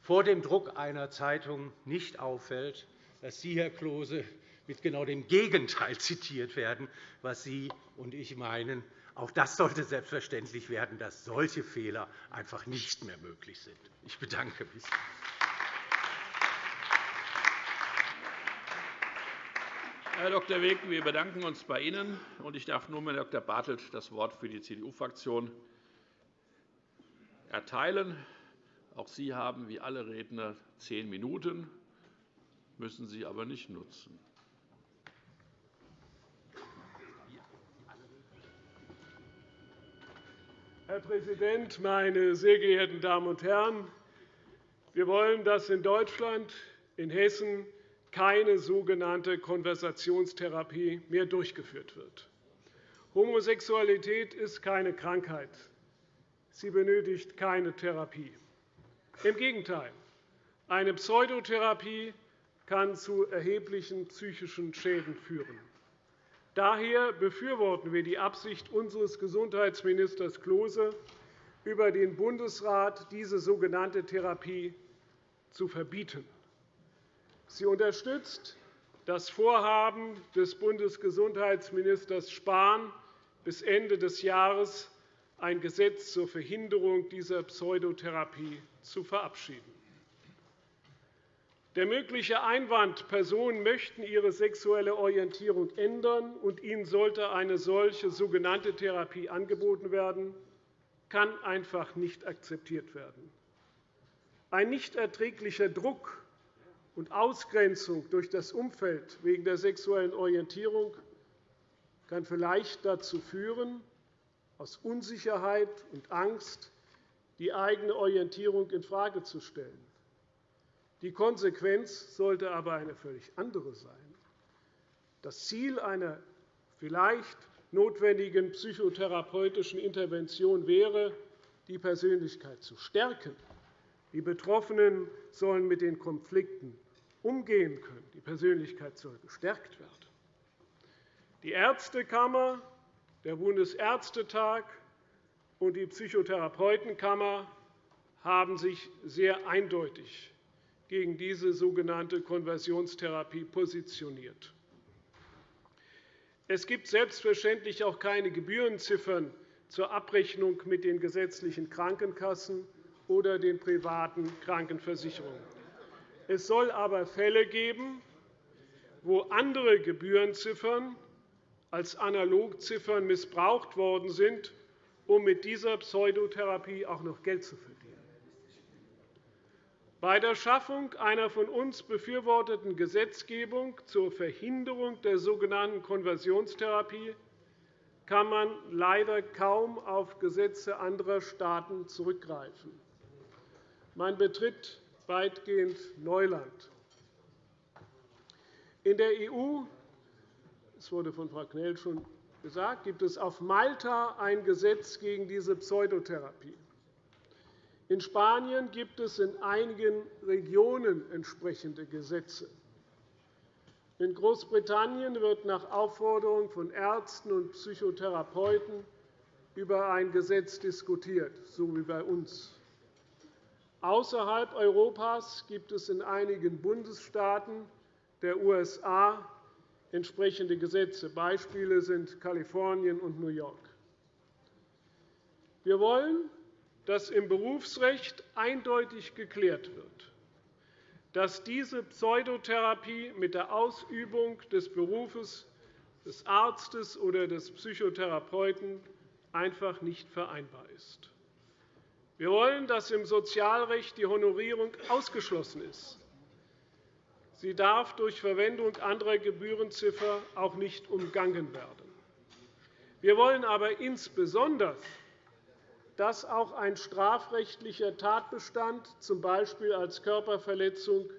vor dem Druck einer Zeitung nicht auffällt, dass Sie, Herr Klose, mit genau dem Gegenteil zitiert werden, was Sie und ich meinen. Auch das sollte selbstverständlich werden, dass solche Fehler einfach nicht mehr möglich sind. Ich bedanke mich. Herr Dr. Weg, wir bedanken uns bei Ihnen. Ich darf nun Herrn Dr. Bartelt das Wort für die CDU-Fraktion erteilen. Auch Sie haben, wie alle Redner, zehn Minuten, müssen Sie aber nicht nutzen. Herr Präsident, meine sehr geehrten Damen und Herren! Wir wollen, dass in Deutschland, in Hessen keine sogenannte Konversationstherapie mehr durchgeführt wird. Homosexualität ist keine Krankheit. Sie benötigt keine Therapie. Im Gegenteil. Eine Pseudotherapie kann zu erheblichen psychischen Schäden führen. Daher befürworten wir die Absicht unseres Gesundheitsministers Klose, über den Bundesrat diese sogenannte Therapie zu verbieten. Sie unterstützt das Vorhaben des Bundesgesundheitsministers Spahn, bis Ende des Jahres ein Gesetz zur Verhinderung dieser Pseudotherapie zu verabschieden. Der mögliche Einwand, Personen möchten ihre sexuelle Orientierung ändern, und ihnen sollte eine solche sogenannte Therapie angeboten werden, kann einfach nicht akzeptiert werden. Ein nicht erträglicher Druck und Ausgrenzung durch das Umfeld wegen der sexuellen Orientierung kann vielleicht dazu führen, aus Unsicherheit und Angst die eigene Orientierung infrage zu stellen. Die Konsequenz sollte aber eine völlig andere sein. Das Ziel einer vielleicht notwendigen psychotherapeutischen Intervention wäre, die Persönlichkeit zu stärken. Die Betroffenen sollen mit den Konflikten umgehen können. Die Persönlichkeit soll gestärkt werden. Die Ärztekammer, der Bundesärztetag und die Psychotherapeutenkammer haben sich sehr eindeutig gegen diese sogenannte Konversionstherapie positioniert. Es gibt selbstverständlich auch keine Gebührenziffern zur Abrechnung mit den gesetzlichen Krankenkassen oder den privaten Krankenversicherungen. Es soll aber Fälle geben, wo andere Gebührenziffern als Analogziffern missbraucht worden sind, um mit dieser Pseudotherapie auch noch Geld zu verdienen. Bei der Schaffung einer von uns befürworteten Gesetzgebung zur Verhinderung der sogenannten Konversionstherapie kann man leider kaum auf Gesetze anderer Staaten zurückgreifen. Man betritt weitgehend Neuland. In der EU das wurde von Frau Knell schon gesagt, gibt es auf Malta ein Gesetz gegen diese Pseudotherapie. In Spanien gibt es in einigen Regionen entsprechende Gesetze. In Großbritannien wird nach Aufforderung von Ärzten und Psychotherapeuten über ein Gesetz diskutiert, so wie bei uns. Außerhalb Europas gibt es in einigen Bundesstaaten der USA entsprechende Gesetze. Beispiele sind Kalifornien und New York. Wir wollen, dass im Berufsrecht eindeutig geklärt wird, dass diese Pseudotherapie mit der Ausübung des Berufes des Arztes oder des Psychotherapeuten einfach nicht vereinbar ist. Wir wollen, dass im Sozialrecht die Honorierung ausgeschlossen ist. Sie darf durch Verwendung anderer Gebührenziffer auch nicht umgangen werden. Wir wollen aber insbesondere, dass auch ein strafrechtlicher Tatbestand, z. B. als Körperverletzung,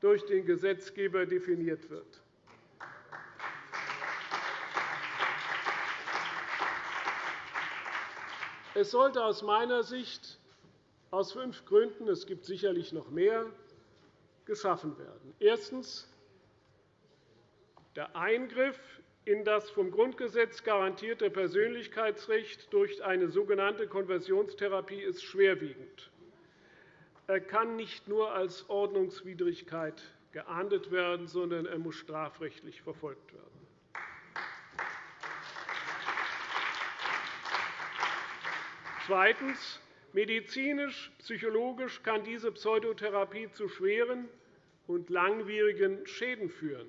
durch den Gesetzgeber definiert wird. Es sollte aus meiner Sicht aus fünf Gründen – es gibt sicherlich noch mehr geschaffen werden. Erstens. Der Eingriff in das vom Grundgesetz garantierte Persönlichkeitsrecht durch eine sogenannte Konversionstherapie ist schwerwiegend. Er kann nicht nur als Ordnungswidrigkeit geahndet werden, sondern er muss strafrechtlich verfolgt werden. Zweitens. Medizinisch, psychologisch kann diese Pseudotherapie zu schweren und langwierigen Schäden führen,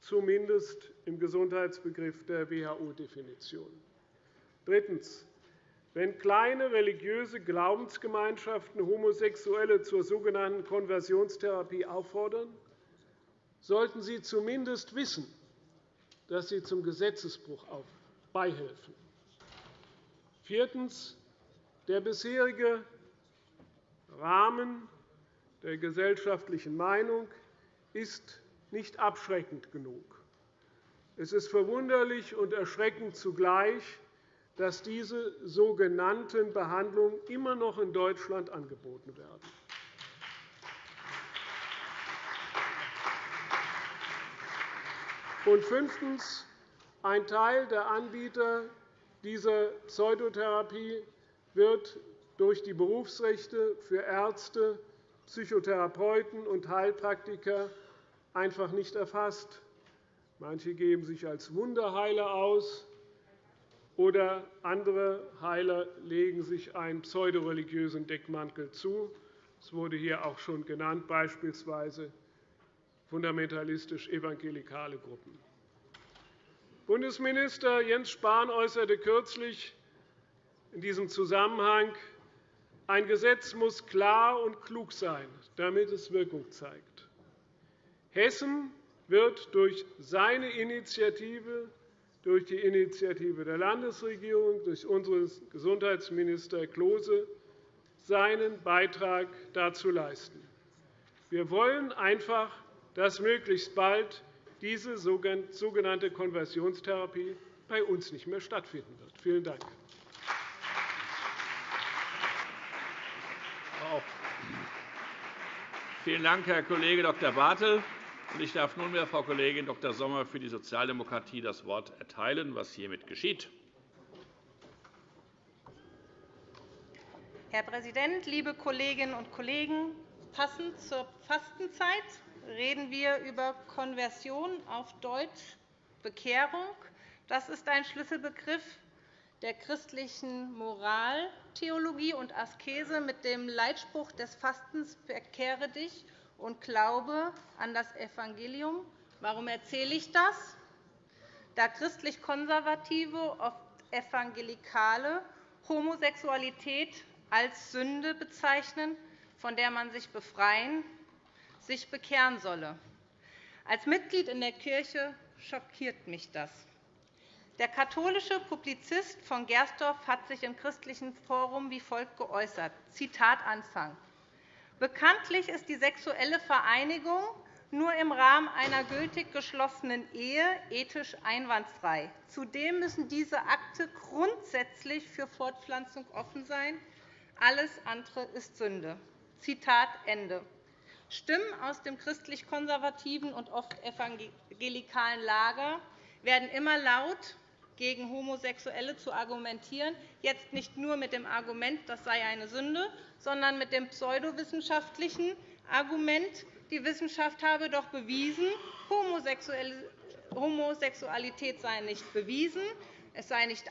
zumindest im Gesundheitsbegriff der WHO-Definition. Drittens. Wenn kleine religiöse Glaubensgemeinschaften Homosexuelle zur sogenannten Konversionstherapie auffordern, sollten sie zumindest wissen, dass sie zum Gesetzesbruch beihelfen. Viertens. Der bisherige Rahmen der gesellschaftlichen Meinung ist nicht abschreckend genug. Es ist verwunderlich und erschreckend zugleich, dass diese sogenannten Behandlungen immer noch in Deutschland angeboten werden. Und fünftens. Ein Teil der Anbieter dieser Pseudotherapie wird durch die Berufsrechte für Ärzte, Psychotherapeuten und Heilpraktiker einfach nicht erfasst. Manche geben sich als Wunderheiler aus, oder andere Heiler legen sich einen pseudoreligiösen Deckmantel zu. Es wurde hier auch schon genannt, beispielsweise fundamentalistisch-evangelikale Gruppen. Bundesminister Jens Spahn äußerte kürzlich in diesem Zusammenhang Ein Gesetz muss klar und klug sein, damit es Wirkung zeigt. Hessen wird durch seine Initiative, durch die Initiative der Landesregierung, durch unseren Gesundheitsminister Klose seinen Beitrag dazu leisten. Wir wollen einfach, dass möglichst bald diese sogenannte Konversionstherapie bei uns nicht mehr stattfinden wird. Vielen Dank. Vielen Dank, Herr Kollege Dr. Bartel. Ich darf nunmehr Frau Kollegin Dr. Sommer für die Sozialdemokratie das Wort erteilen, was hiermit geschieht. Herr Präsident, liebe Kolleginnen und Kollegen! Passend zur Fastenzeit reden wir über Konversion, auf Deutsch Bekehrung. Das ist ein Schlüsselbegriff der christlichen Moraltheologie und Askese mit dem Leitspruch des Fastens Bekehre dich und glaube an das Evangelium. Warum erzähle ich das? Da christlich-konservative, oft evangelikale Homosexualität als Sünde bezeichnen, von der man sich befreien, sich bekehren solle. Als Mitglied in der Kirche schockiert mich das. Der katholische Publizist von Gersdorf hat sich im Christlichen Forum wie folgt geäußert. Zitat Anfang. Bekanntlich ist die sexuelle Vereinigung nur im Rahmen einer gültig geschlossenen Ehe ethisch einwandfrei. Zudem müssen diese Akte grundsätzlich für Fortpflanzung offen sein. Alles andere ist Sünde. Zitat Ende. Stimmen aus dem christlich-konservativen und oft evangelikalen Lager werden immer laut, gegen Homosexuelle zu argumentieren, jetzt nicht nur mit dem Argument, das sei eine Sünde, sondern mit dem pseudowissenschaftlichen Argument, die Wissenschaft habe doch bewiesen, Homosexualität sei nicht bewiesen, es sei nicht,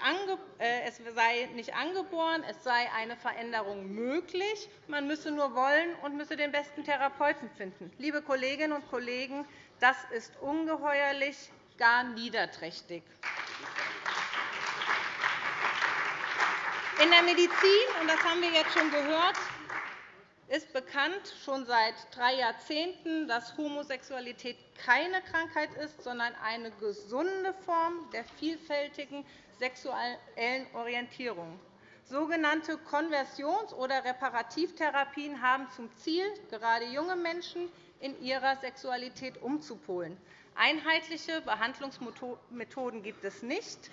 äh, es sei nicht angeboren, es sei eine Veränderung möglich. Man müsse nur wollen und müsse den besten Therapeuten finden. Liebe Kolleginnen und Kollegen, das ist ungeheuerlich, gar niederträchtig. In der Medizin, und das haben wir jetzt schon gehört, ist bekannt schon seit drei Jahrzehnten, dass Homosexualität keine Krankheit ist, sondern eine gesunde Form der vielfältigen sexuellen Orientierung. Sogenannte Konversions- oder Reparativtherapien haben zum Ziel, gerade junge Menschen in ihrer Sexualität umzupolen. Einheitliche Behandlungsmethoden gibt es nicht.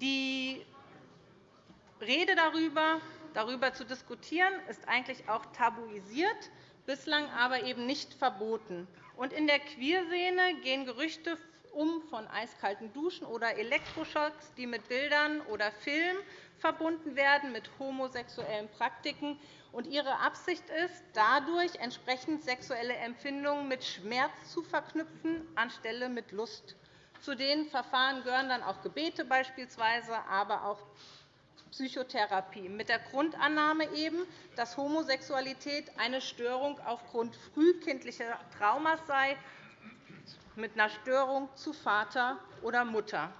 Die Rede darüber, darüber zu diskutieren, ist eigentlich auch tabuisiert, bislang aber eben nicht verboten. Und in der Queerszene gehen Gerüchte um von eiskalten Duschen oder Elektroschocks, die mit Bildern oder Filmen verbunden werden mit homosexuellen Praktiken. Und ihre Absicht ist, dadurch entsprechend sexuelle Empfindungen mit Schmerz zu verknüpfen, anstelle mit Lust. Zu den Verfahren gehören dann auch Gebete beispielsweise, aber auch Psychotherapie, mit der Grundannahme eben, dass Homosexualität eine Störung aufgrund frühkindlicher Traumas sei, mit einer Störung zu Vater oder Mutter.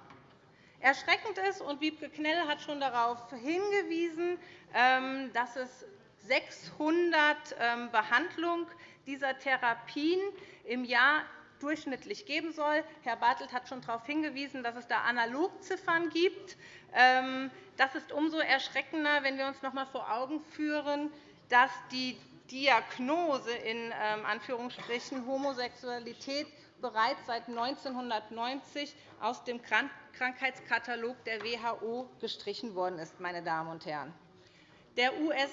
Erschreckend ist, und Wiebke Knell hat schon darauf hingewiesen, ähm, dass es 600 ähm, Behandlungen dieser Therapien im Jahr durchschnittlich geben soll. Herr Bartelt hat schon darauf hingewiesen, dass es da Analogziffern gibt. Ähm, das ist umso erschreckender, wenn wir uns noch einmal vor Augen führen, dass die Diagnose in ähm, Anführungsstrichen Homosexualität bereits seit 1990 aus dem Krankheitskatalog der WHO gestrichen worden ist. Meine Damen und Herren. Der US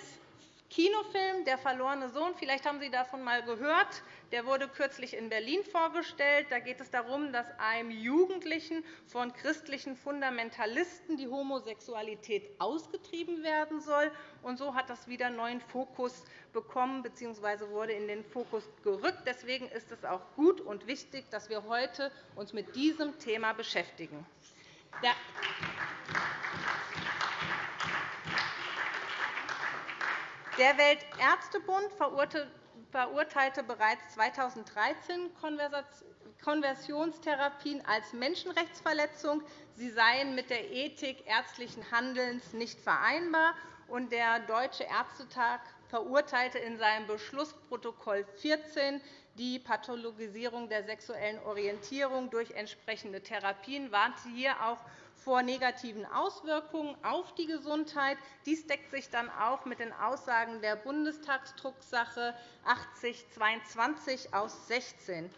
Kinofilm Der verlorene Sohn, vielleicht haben Sie davon einmal gehört, der wurde kürzlich in Berlin vorgestellt. Da geht es darum, dass einem Jugendlichen von christlichen Fundamentalisten die Homosexualität ausgetrieben werden soll. Und so hat das wieder neuen Fokus bekommen bzw. wurde in den Fokus gerückt. Deswegen ist es auch gut und wichtig, dass wir uns heute mit diesem Thema beschäftigen. Der Weltärztebund verurteilte bereits 2013 Konversionstherapien als Menschenrechtsverletzung. Sie seien mit der Ethik ärztlichen Handelns nicht vereinbar. der Deutsche Ärztetag verurteilte in seinem Beschlussprotokoll 14 die Pathologisierung der sexuellen Orientierung durch entsprechende Therapien, warnte hier auch vor negativen Auswirkungen auf die Gesundheit. Dies deckt sich dann auch mit den Aussagen der Bundestagsdrucksache 8022 aus 16.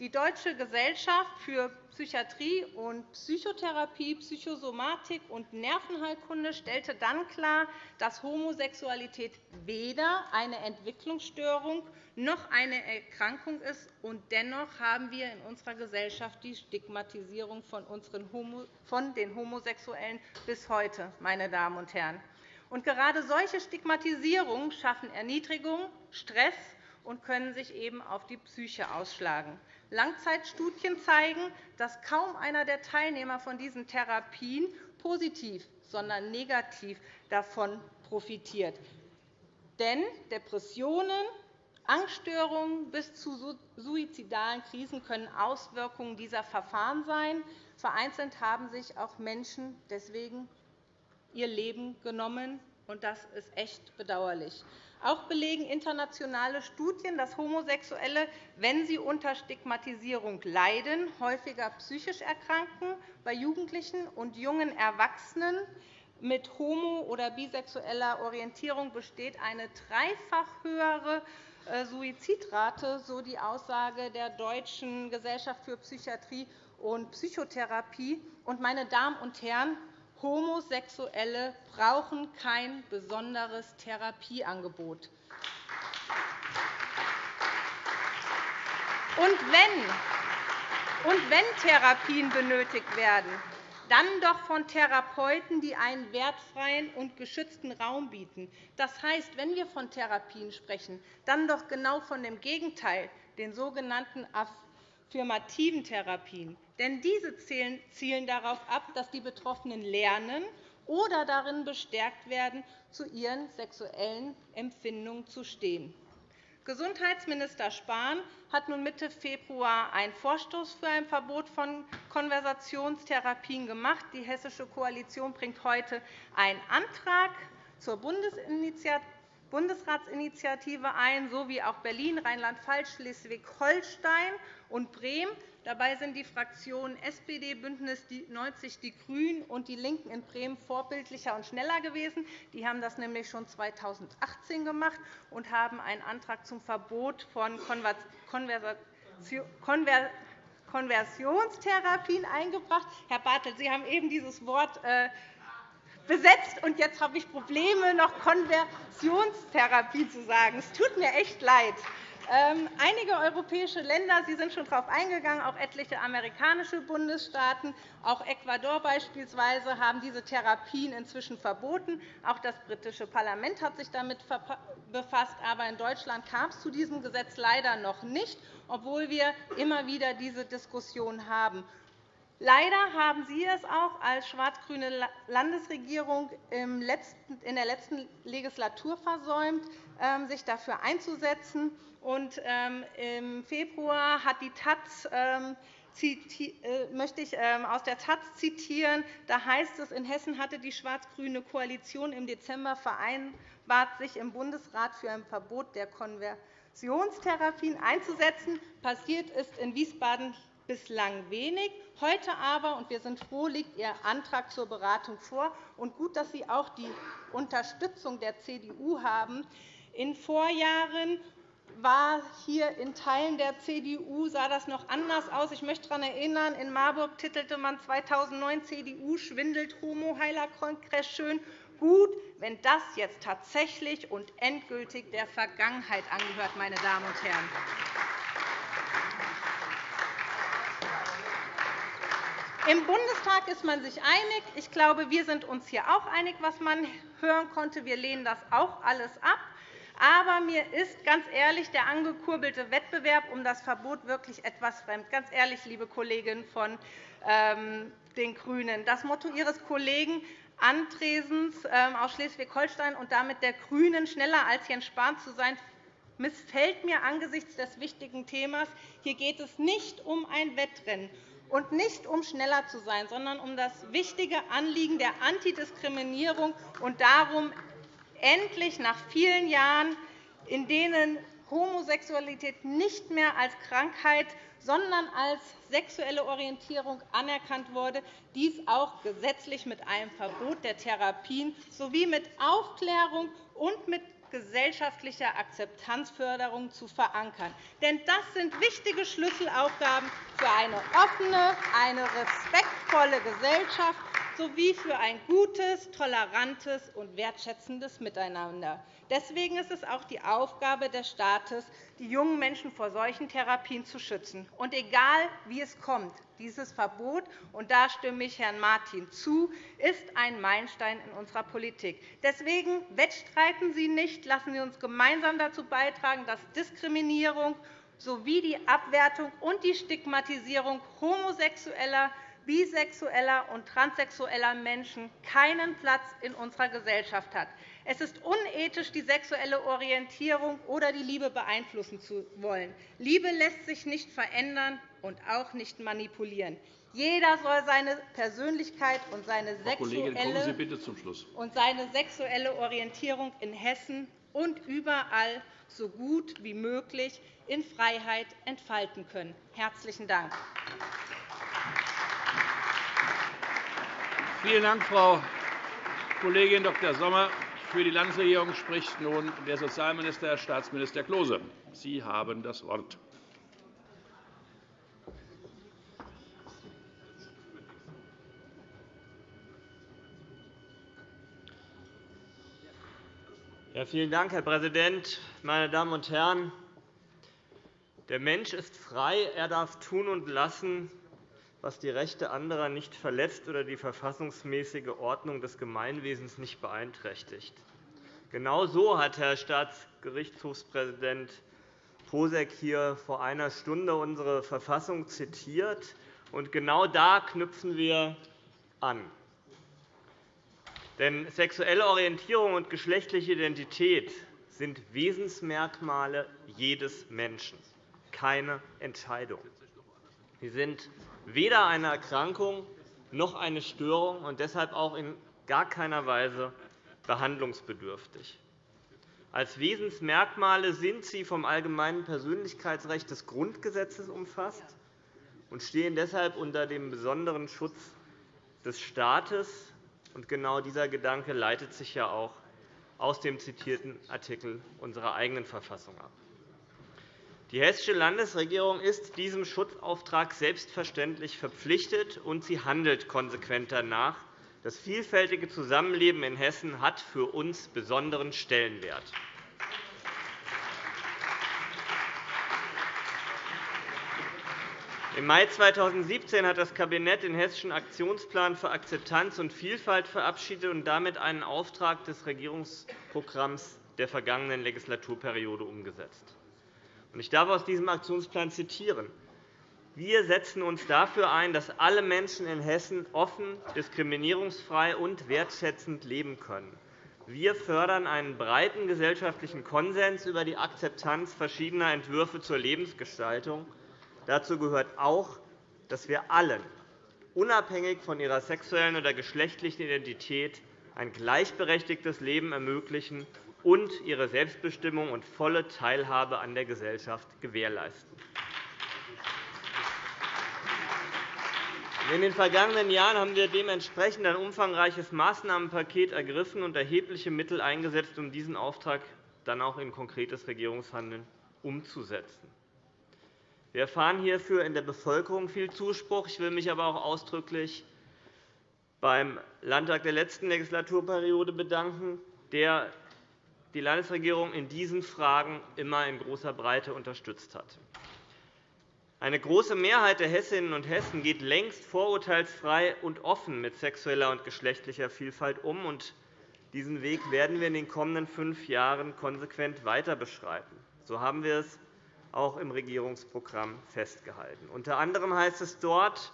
Die Deutsche Gesellschaft für Psychiatrie und Psychotherapie, Psychosomatik und Nervenheilkunde stellte dann klar, dass Homosexualität weder eine Entwicklungsstörung noch eine Erkrankung ist. Und dennoch haben wir in unserer Gesellschaft die Stigmatisierung von den Homosexuellen bis heute. Meine Damen und Herren. Und gerade solche Stigmatisierungen schaffen Erniedrigung, Stress und können sich eben auf die Psyche ausschlagen. Langzeitstudien zeigen, dass kaum einer der Teilnehmer von diesen Therapien positiv, sondern negativ davon profitiert. Denn Depressionen, Angststörungen bis zu suizidalen Krisen können Auswirkungen dieser Verfahren sein. Vereinzelt haben sich auch Menschen deswegen ihr Leben genommen. und Das ist echt bedauerlich. Auch belegen internationale Studien, dass Homosexuelle, wenn sie unter Stigmatisierung leiden, häufiger psychisch erkranken. Bei Jugendlichen und jungen Erwachsenen mit homo- oder bisexueller Orientierung besteht eine dreifach höhere äh, Suizidrate, so die Aussage der Deutschen Gesellschaft für Psychiatrie und Psychotherapie. Meine Damen und Herren, Homosexuelle brauchen kein besonderes Therapieangebot. Und wenn, und wenn Therapien benötigt werden, dann doch von Therapeuten, die einen wertfreien und geschützten Raum bieten. Das heißt, wenn wir von Therapien sprechen, dann doch genau von dem Gegenteil, den sogenannten affirmativen Therapien. Denn diese zielen darauf ab, dass die Betroffenen lernen oder darin bestärkt werden, zu ihren sexuellen Empfindungen zu stehen. Gesundheitsminister Spahn hat nun Mitte Februar einen Vorstoß für ein Verbot von Konversationstherapien gemacht. Die Hessische Koalition bringt heute einen Antrag zur Bundesratsinitiative ein, sowie auch Berlin, Rheinland-Pfalz, Schleswig-Holstein und Bremen. Dabei sind die Fraktionen SPD, BÜNDNIS 90 die GRÜNEN und DIE LINKEN in Bremen vorbildlicher und schneller gewesen. Die haben das nämlich schon 2018 gemacht und haben einen Antrag zum Verbot von Konversionstherapien eingebracht. Herr Bartelt, Sie haben eben dieses Wort äh, besetzt, und jetzt habe ich Probleme, noch Konversionstherapie zu sagen. Es tut mir echt leid. Ähm, einige europäische Länder Sie sind schon darauf eingegangen, auch etliche amerikanische Bundesstaaten, auch Ecuador beispielsweise, haben diese Therapien inzwischen verboten. Auch das britische Parlament hat sich damit befasst. Aber in Deutschland kam es zu diesem Gesetz leider noch nicht, obwohl wir immer wieder diese Diskussion haben. Leider haben Sie es auch als schwarz-grüne Landesregierung in der letzten Legislatur versäumt, ähm, sich dafür einzusetzen. Ähm, Im Februar hat die Taz ähm, äh, möchte ich aus der Taz zitieren. Da heißt es, in Hessen hatte die schwarz-grüne Koalition im Dezember vereinbart, sich im Bundesrat für ein Verbot der Konversionstherapien einzusetzen. Passiert ist in Wiesbaden bislang wenig. Heute aber, und wir sind froh, liegt Ihr Antrag zur Beratung vor. Und gut, dass Sie auch die Unterstützung der CDU haben. In Vorjahren war hier in Teilen der CDU sah das noch anders aus. Ich möchte daran erinnern, in Marburg titelte man 2009 CDU schwindelt Homo-Heiler-Kongress schön. Gut, wenn das jetzt tatsächlich und endgültig der Vergangenheit angehört, meine Damen und Herren. Im Bundestag ist man sich einig. Ich glaube, wir sind uns hier auch einig, was man hören konnte. Wir lehnen das auch alles ab. Aber mir ist ganz ehrlich der angekurbelte Wettbewerb um das Verbot wirklich etwas fremd. Ganz ehrlich, liebe Kolleginnen von ähm, den GRÜNEN. Das Motto Ihres Kollegen Andresens ähm, aus Schleswig-Holstein und damit der GRÜNEN, schneller als Jens Spahn zu sein, missfällt mir angesichts des wichtigen Themas. Hier geht es nicht um ein Wettrennen und nicht um schneller zu sein, sondern um das wichtige Anliegen der Antidiskriminierung und darum, endlich nach vielen Jahren, in denen Homosexualität nicht mehr als Krankheit, sondern als sexuelle Orientierung anerkannt wurde, dies auch gesetzlich mit einem Verbot der Therapien sowie mit Aufklärung und mit gesellschaftlicher Akzeptanzförderung zu verankern. Denn das sind wichtige Schlüsselaufgaben für eine offene, eine respektvolle Gesellschaft sowie für ein gutes, tolerantes und wertschätzendes Miteinander. Deswegen ist es auch die Aufgabe des Staates, die jungen Menschen vor solchen Therapien zu schützen. Und egal, wie es kommt, dieses Verbot, und da stimme ich Herrn Martin zu, ist ein Meilenstein in unserer Politik. Deswegen wettstreiten Sie nicht. Lassen Sie uns gemeinsam dazu beitragen, dass Diskriminierung sowie die Abwertung und die Stigmatisierung Homosexueller, bisexueller und transsexueller Menschen keinen Platz in unserer Gesellschaft hat. Es ist unethisch, die sexuelle Orientierung oder die Liebe beeinflussen zu wollen. Liebe lässt sich nicht verändern und auch nicht manipulieren. Jeder soll seine Persönlichkeit und seine sexuelle, und seine sexuelle Orientierung in Hessen und überall so gut wie möglich in Freiheit entfalten können. – Herzlichen Dank. Vielen Dank, Frau Kollegin Dr. Sommer. Für die Landesregierung spricht nun der Sozialminister, Herr Staatsminister Klose. Sie haben das Wort. Ja, vielen Dank, Herr Präsident, meine Damen und Herren! Der Mensch ist frei. Er darf tun und lassen, was die Rechte anderer nicht verletzt oder die verfassungsmäßige Ordnung des Gemeinwesens nicht beeinträchtigt. Genau so hat Herr Staatsgerichtshofspräsident Posek hier vor einer Stunde unsere Verfassung zitiert. Und genau da knüpfen wir an. Denn sexuelle Orientierung und geschlechtliche Identität sind Wesensmerkmale jedes Menschen, keine Entscheidung. Sie sind weder eine Erkrankung noch eine Störung und deshalb auch in gar keiner Weise behandlungsbedürftig. Als Wesensmerkmale sind sie vom allgemeinen Persönlichkeitsrecht des Grundgesetzes umfasst und stehen deshalb unter dem besonderen Schutz des Staates. Genau dieser Gedanke leitet sich ja auch aus dem zitierten Artikel unserer eigenen Verfassung ab. Die Hessische Landesregierung ist diesem Schutzauftrag selbstverständlich verpflichtet, und sie handelt konsequent danach. Das vielfältige Zusammenleben in Hessen hat für uns besonderen Stellenwert. Im Mai 2017 hat das Kabinett den Hessischen Aktionsplan für Akzeptanz und Vielfalt verabschiedet und damit einen Auftrag des Regierungsprogramms der vergangenen Legislaturperiode umgesetzt. Ich darf aus diesem Aktionsplan zitieren. Wir setzen uns dafür ein, dass alle Menschen in Hessen offen, diskriminierungsfrei und wertschätzend leben können. Wir fördern einen breiten gesellschaftlichen Konsens über die Akzeptanz verschiedener Entwürfe zur Lebensgestaltung. Dazu gehört auch, dass wir allen, unabhängig von ihrer sexuellen oder geschlechtlichen Identität, ein gleichberechtigtes Leben ermöglichen und ihre Selbstbestimmung und volle Teilhabe an der Gesellschaft gewährleisten. In den vergangenen Jahren haben wir dementsprechend ein umfangreiches Maßnahmenpaket ergriffen und erhebliche Mittel eingesetzt, um diesen Auftrag dann auch in konkretes Regierungshandeln umzusetzen. Wir erfahren hierfür in der Bevölkerung viel Zuspruch. Ich will mich aber auch ausdrücklich beim Landtag der letzten Legislaturperiode bedanken, der die Landesregierung in diesen Fragen immer in großer Breite unterstützt hat. Eine große Mehrheit der Hessinnen und Hessen geht längst vorurteilsfrei und offen mit sexueller und geschlechtlicher Vielfalt um. und Diesen Weg werden wir in den kommenden fünf Jahren konsequent weiter beschreiten. So haben wir es auch im Regierungsprogramm festgehalten. Unter anderem heißt es dort,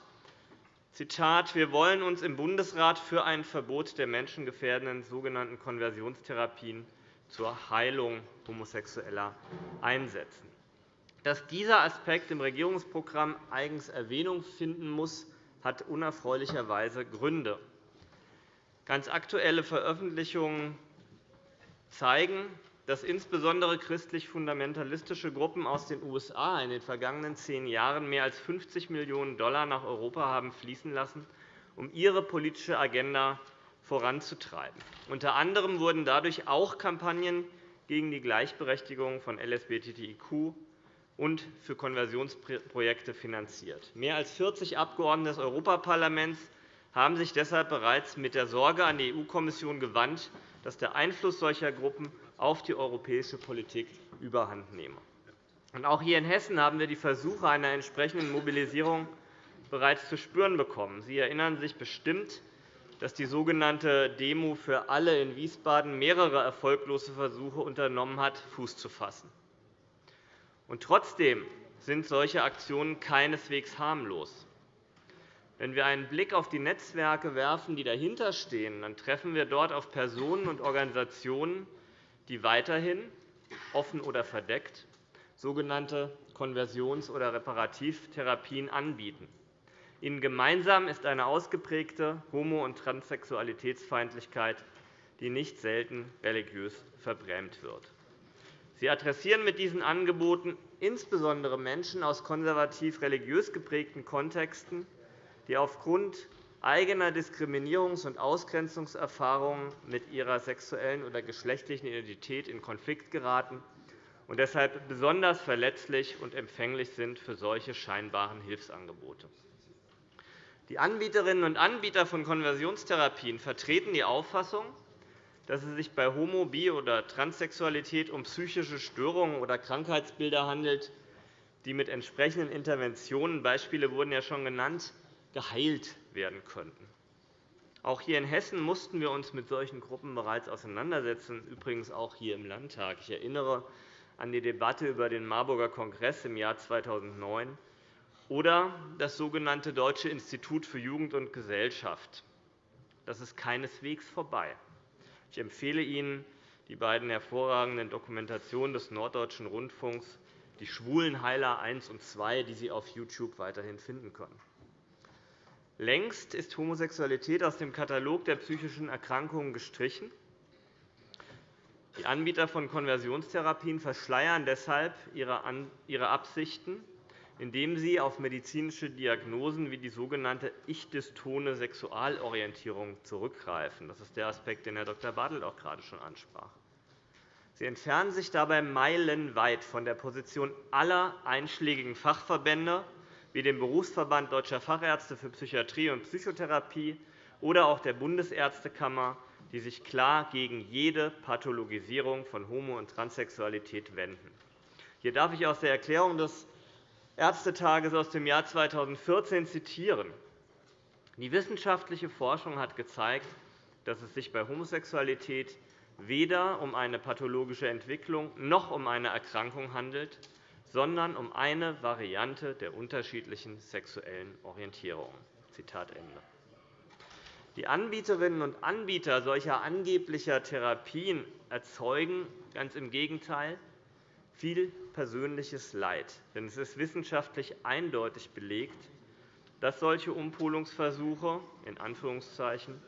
Zitat, wir wollen uns im Bundesrat für ein Verbot der menschengefährdenden sogenannten Konversionstherapien zur Heilung Homosexueller einsetzen. Dass dieser Aspekt im Regierungsprogramm eigens Erwähnung finden muss, hat unerfreulicherweise Gründe. Ganz aktuelle Veröffentlichungen zeigen, dass insbesondere christlich-fundamentalistische Gruppen aus den USA in den vergangenen zehn Jahren mehr als 50 Millionen $ nach Europa haben fließen lassen, um ihre politische Agenda voranzutreiben. Unter anderem wurden dadurch auch Kampagnen gegen die Gleichberechtigung von LSBTIQ und für Konversionsprojekte finanziert. Mehr als 40 Abgeordnete des Europaparlaments haben sich deshalb bereits mit der Sorge an die EU-Kommission gewandt, dass der Einfluss solcher Gruppen auf die europäische Politik überhandnehme. Auch hier in Hessen haben wir die Versuche einer entsprechenden Mobilisierung bereits zu spüren bekommen. Sie erinnern sich bestimmt, dass die sogenannte Demo für alle in Wiesbaden mehrere erfolglose Versuche unternommen hat, Fuß zu fassen. Und trotzdem sind solche Aktionen keineswegs harmlos. Wenn wir einen Blick auf die Netzwerke werfen, die dahinterstehen, dann treffen wir dort auf Personen und Organisationen, die weiterhin, offen oder verdeckt, sogenannte Konversions- oder Reparativtherapien anbieten. Ihnen gemeinsam ist eine ausgeprägte Homo- und Transsexualitätsfeindlichkeit, die nicht selten religiös verbrämt wird. Sie adressieren mit diesen Angeboten insbesondere Menschen aus konservativ-religiös geprägten Kontexten, die aufgrund eigener Diskriminierungs- und Ausgrenzungserfahrungen mit ihrer sexuellen oder geschlechtlichen Identität in Konflikt geraten und deshalb besonders verletzlich und empfänglich sind für solche scheinbaren Hilfsangebote. Die Anbieterinnen und Anbieter von Konversionstherapien vertreten die Auffassung, dass es sich bei Homo-, Bi- oder Transsexualität um psychische Störungen oder Krankheitsbilder handelt, die mit entsprechenden Interventionen – Beispiele wurden ja schon genannt – geheilt werden könnten. Auch hier in Hessen mussten wir uns mit solchen Gruppen bereits auseinandersetzen, übrigens auch hier im Landtag. Ich erinnere an die Debatte über den Marburger Kongress im Jahr 2009 oder das sogenannte Deutsche Institut für Jugend und Gesellschaft. Das ist keineswegs vorbei. Ich empfehle Ihnen die beiden hervorragenden Dokumentationen des Norddeutschen Rundfunks, die Schwulenheiler 1 und 2, die Sie auf YouTube weiterhin finden können. Längst ist Homosexualität aus dem Katalog der psychischen Erkrankungen gestrichen. Die Anbieter von Konversionstherapien verschleiern deshalb ihre Absichten, indem sie auf medizinische Diagnosen wie die sogenannte ich-dystone Sexualorientierung zurückgreifen. Das ist der Aspekt, den Herr Dr. Bartelt auch gerade schon ansprach. Sie entfernen sich dabei meilenweit von der Position aller einschlägigen Fachverbände wie dem Berufsverband Deutscher Fachärzte für Psychiatrie und Psychotherapie oder auch der Bundesärztekammer, die sich klar gegen jede Pathologisierung von Homo- und Transsexualität wenden. Hier darf ich aus der Erklärung des Ärztetages aus dem Jahr 2014 zitieren. Die wissenschaftliche Forschung hat gezeigt, dass es sich bei Homosexualität weder um eine pathologische Entwicklung noch um eine Erkrankung handelt, sondern um eine Variante der unterschiedlichen sexuellen Ende. Die Anbieterinnen und Anbieter solcher angeblicher Therapien erzeugen ganz im Gegenteil viel persönliches Leid. Denn es ist wissenschaftlich eindeutig belegt, dass solche Umpolungsversuche in Anführungszeichen,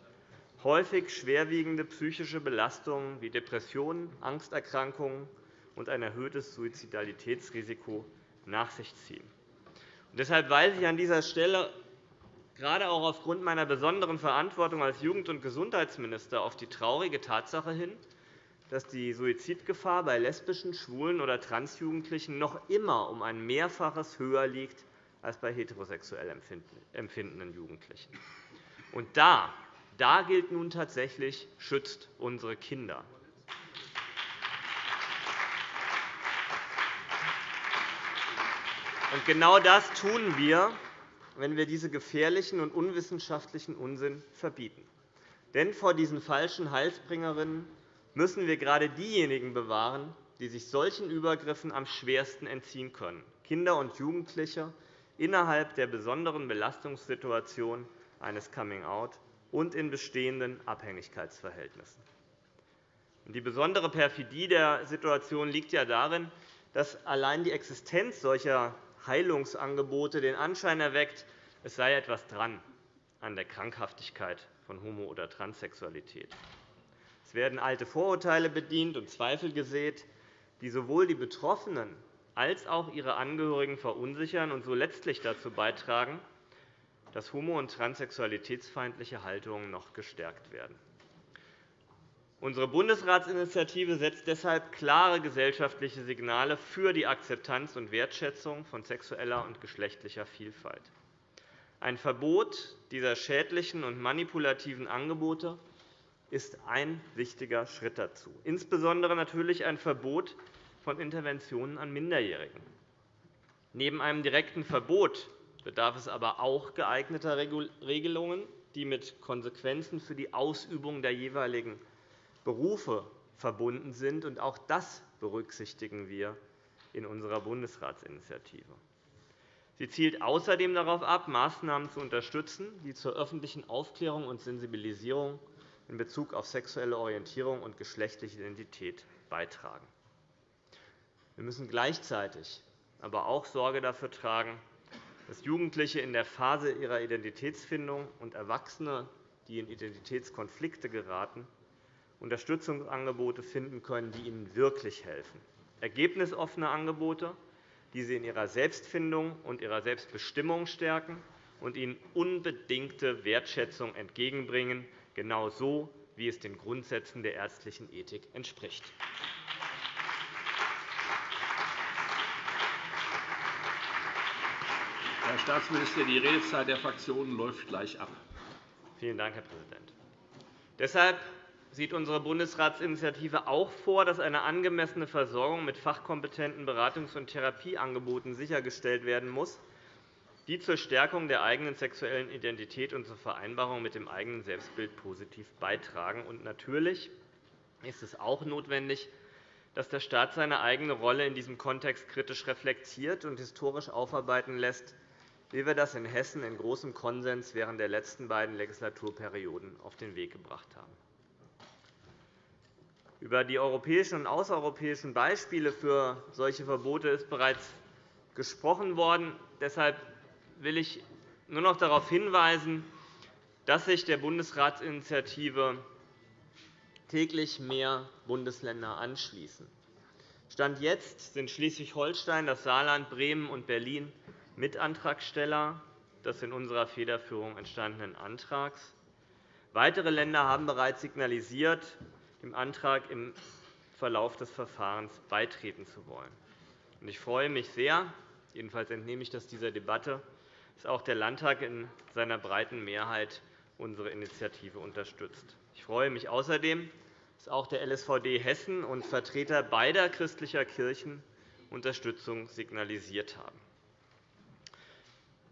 häufig schwerwiegende psychische Belastungen wie Depressionen, Angsterkrankungen und ein erhöhtes Suizidalitätsrisiko nach sich ziehen. Deshalb weise ich an dieser Stelle gerade auch aufgrund meiner besonderen Verantwortung als Jugend- und Gesundheitsminister auf die traurige Tatsache hin, dass die Suizidgefahr bei lesbischen, schwulen oder Transjugendlichen noch immer um ein Mehrfaches höher liegt als bei heterosexuell empfindenden Jugendlichen. Und da, da gilt nun tatsächlich, schützt unsere Kinder. Und genau das tun wir, wenn wir diese gefährlichen und unwissenschaftlichen Unsinn verbieten. Denn vor diesen falschen Heilsbringerinnen müssen wir gerade diejenigen bewahren, die sich solchen Übergriffen am schwersten entziehen können, Kinder und Jugendliche innerhalb der besonderen Belastungssituation eines Coming-out und in bestehenden Abhängigkeitsverhältnissen. Die besondere Perfidie der Situation liegt ja darin, dass allein die Existenz solcher Heilungsangebote den Anschein erweckt, es sei etwas dran an der Krankhaftigkeit von Homo- oder Transsexualität. Es werden alte Vorurteile bedient und Zweifel gesät, die sowohl die Betroffenen als auch ihre Angehörigen verunsichern und so letztlich dazu beitragen, dass homo- und transsexualitätsfeindliche Haltungen noch gestärkt werden. Unsere Bundesratsinitiative setzt deshalb klare gesellschaftliche Signale für die Akzeptanz und Wertschätzung von sexueller und geschlechtlicher Vielfalt. Ein Verbot dieser schädlichen und manipulativen Angebote ist ein wichtiger Schritt dazu, insbesondere natürlich ein Verbot von Interventionen an Minderjährigen. Neben einem direkten Verbot bedarf es aber auch geeigneter Regelungen, die mit Konsequenzen für die Ausübung der jeweiligen Berufe verbunden sind. Auch das berücksichtigen wir in unserer Bundesratsinitiative. Sie zielt außerdem darauf ab, Maßnahmen zu unterstützen, die zur öffentlichen Aufklärung und Sensibilisierung in Bezug auf sexuelle Orientierung und geschlechtliche Identität beitragen. Wir müssen gleichzeitig aber auch Sorge dafür tragen, dass Jugendliche in der Phase ihrer Identitätsfindung und Erwachsene, die in Identitätskonflikte geraten, Unterstützungsangebote finden können, die ihnen wirklich helfen. Ergebnisoffene Angebote, die sie in ihrer Selbstfindung und ihrer Selbstbestimmung stärken und ihnen unbedingte Wertschätzung entgegenbringen, genau so, wie es den Grundsätzen der ärztlichen Ethik entspricht. Herr Staatsminister, die Redezeit der Fraktionen läuft gleich ab. Vielen Dank, Herr Präsident. Deshalb sieht unsere Bundesratsinitiative auch vor, dass eine angemessene Versorgung mit fachkompetenten Beratungs- und Therapieangeboten sichergestellt werden muss, die zur Stärkung der eigenen sexuellen Identität und zur Vereinbarung mit dem eigenen Selbstbild positiv beitragen. Und natürlich ist es auch notwendig, dass der Staat seine eigene Rolle in diesem Kontext kritisch reflektiert und historisch aufarbeiten lässt, wie wir das in Hessen in großem Konsens während der letzten beiden Legislaturperioden auf den Weg gebracht haben. Über die europäischen und außereuropäischen Beispiele für solche Verbote ist bereits gesprochen worden. Deshalb will ich nur noch darauf hinweisen, dass sich der Bundesratsinitiative täglich mehr Bundesländer anschließen. Stand jetzt sind Schleswig-Holstein, das Saarland, Bremen und Berlin Mitantragsteller des in unserer Federführung entstandenen Antrags. Weitere Länder haben bereits signalisiert, dem Antrag im Verlauf des Verfahrens beitreten zu wollen. Ich freue mich sehr, jedenfalls entnehme ich das dieser Debatte, dass auch der Landtag in seiner breiten Mehrheit unsere Initiative unterstützt. Ich freue mich außerdem, dass auch der LSVD Hessen und Vertreter beider christlicher Kirchen Unterstützung signalisiert haben.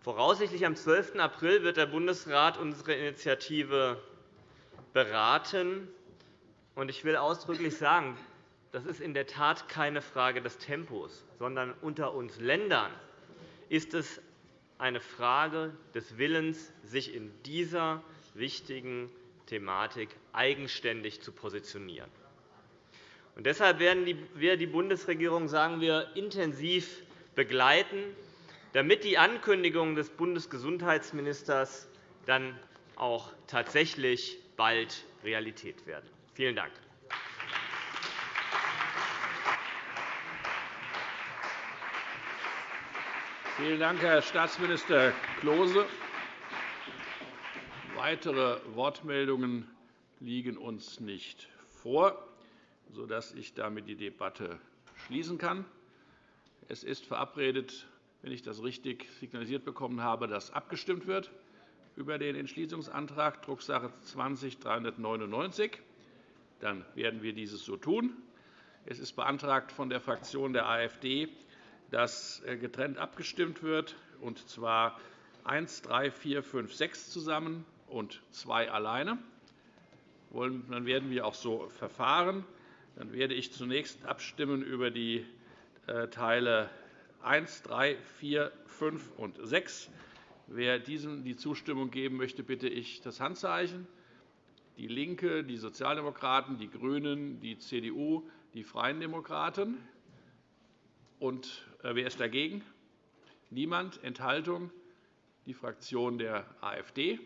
Voraussichtlich am 12. April wird der Bundesrat unsere Initiative beraten. Ich will ausdrücklich sagen, das ist in der Tat keine Frage des Tempos, sondern unter uns Ländern ist es eine Frage des Willens, sich in dieser wichtigen Thematik eigenständig zu positionieren. deshalb werden wir die Bundesregierung sagen wir, intensiv begleiten, damit die Ankündigungen des Bundesgesundheitsministers dann auch tatsächlich bald Realität werden. Vielen Dank. Vielen Dank, Herr Staatsminister Klose. Weitere Wortmeldungen liegen uns nicht vor, sodass ich damit die Debatte schließen kann. Es ist verabredet, wenn ich das richtig signalisiert bekommen habe, dass abgestimmt wird über den Entschließungsantrag Drucksache 20-399. Dann werden wir dieses so tun. Es ist beantragt von der Fraktion der AfD, dass äh, getrennt abgestimmt wird, und zwar 1, 3, 4, 5, 6 zusammen und 2 alleine. Dann werden wir auch so verfahren. Dann werde ich zunächst abstimmen über die äh, Teile 1, 3, 4, 5 und 6. Wer diesen die Zustimmung geben möchte, bitte ich das Handzeichen. DIE LINKE, die Sozialdemokraten, die GRÜNEN, die CDU, die Freien Demokraten. Und wer ist dagegen? Niemand. Enthaltung? Die Fraktion der AfD.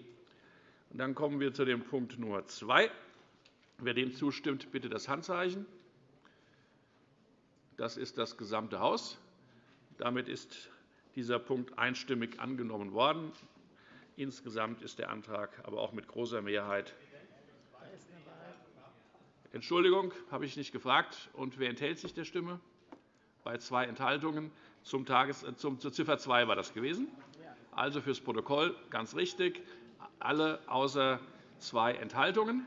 Und dann kommen wir zu dem Punkt Nummer 2. Wer dem zustimmt, bitte das Handzeichen. Das ist das gesamte Haus. Damit ist dieser Punkt einstimmig angenommen worden. Insgesamt ist der Antrag aber auch mit großer Mehrheit Entschuldigung, habe ich nicht gefragt. Und wer enthält sich der Stimme? Bei zwei Enthaltungen. Zum Tages äh, zum, zur Ziffer 2 war das gewesen. Also fürs Protokoll ganz richtig. Alle außer zwei Enthaltungen.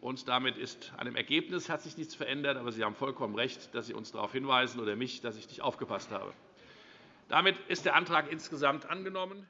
Und damit ist an dem Ergebnis hat sich nichts verändert. Aber Sie haben vollkommen recht, dass Sie uns darauf hinweisen oder mich, dass ich nicht aufgepasst habe. Damit ist der Antrag insgesamt angenommen.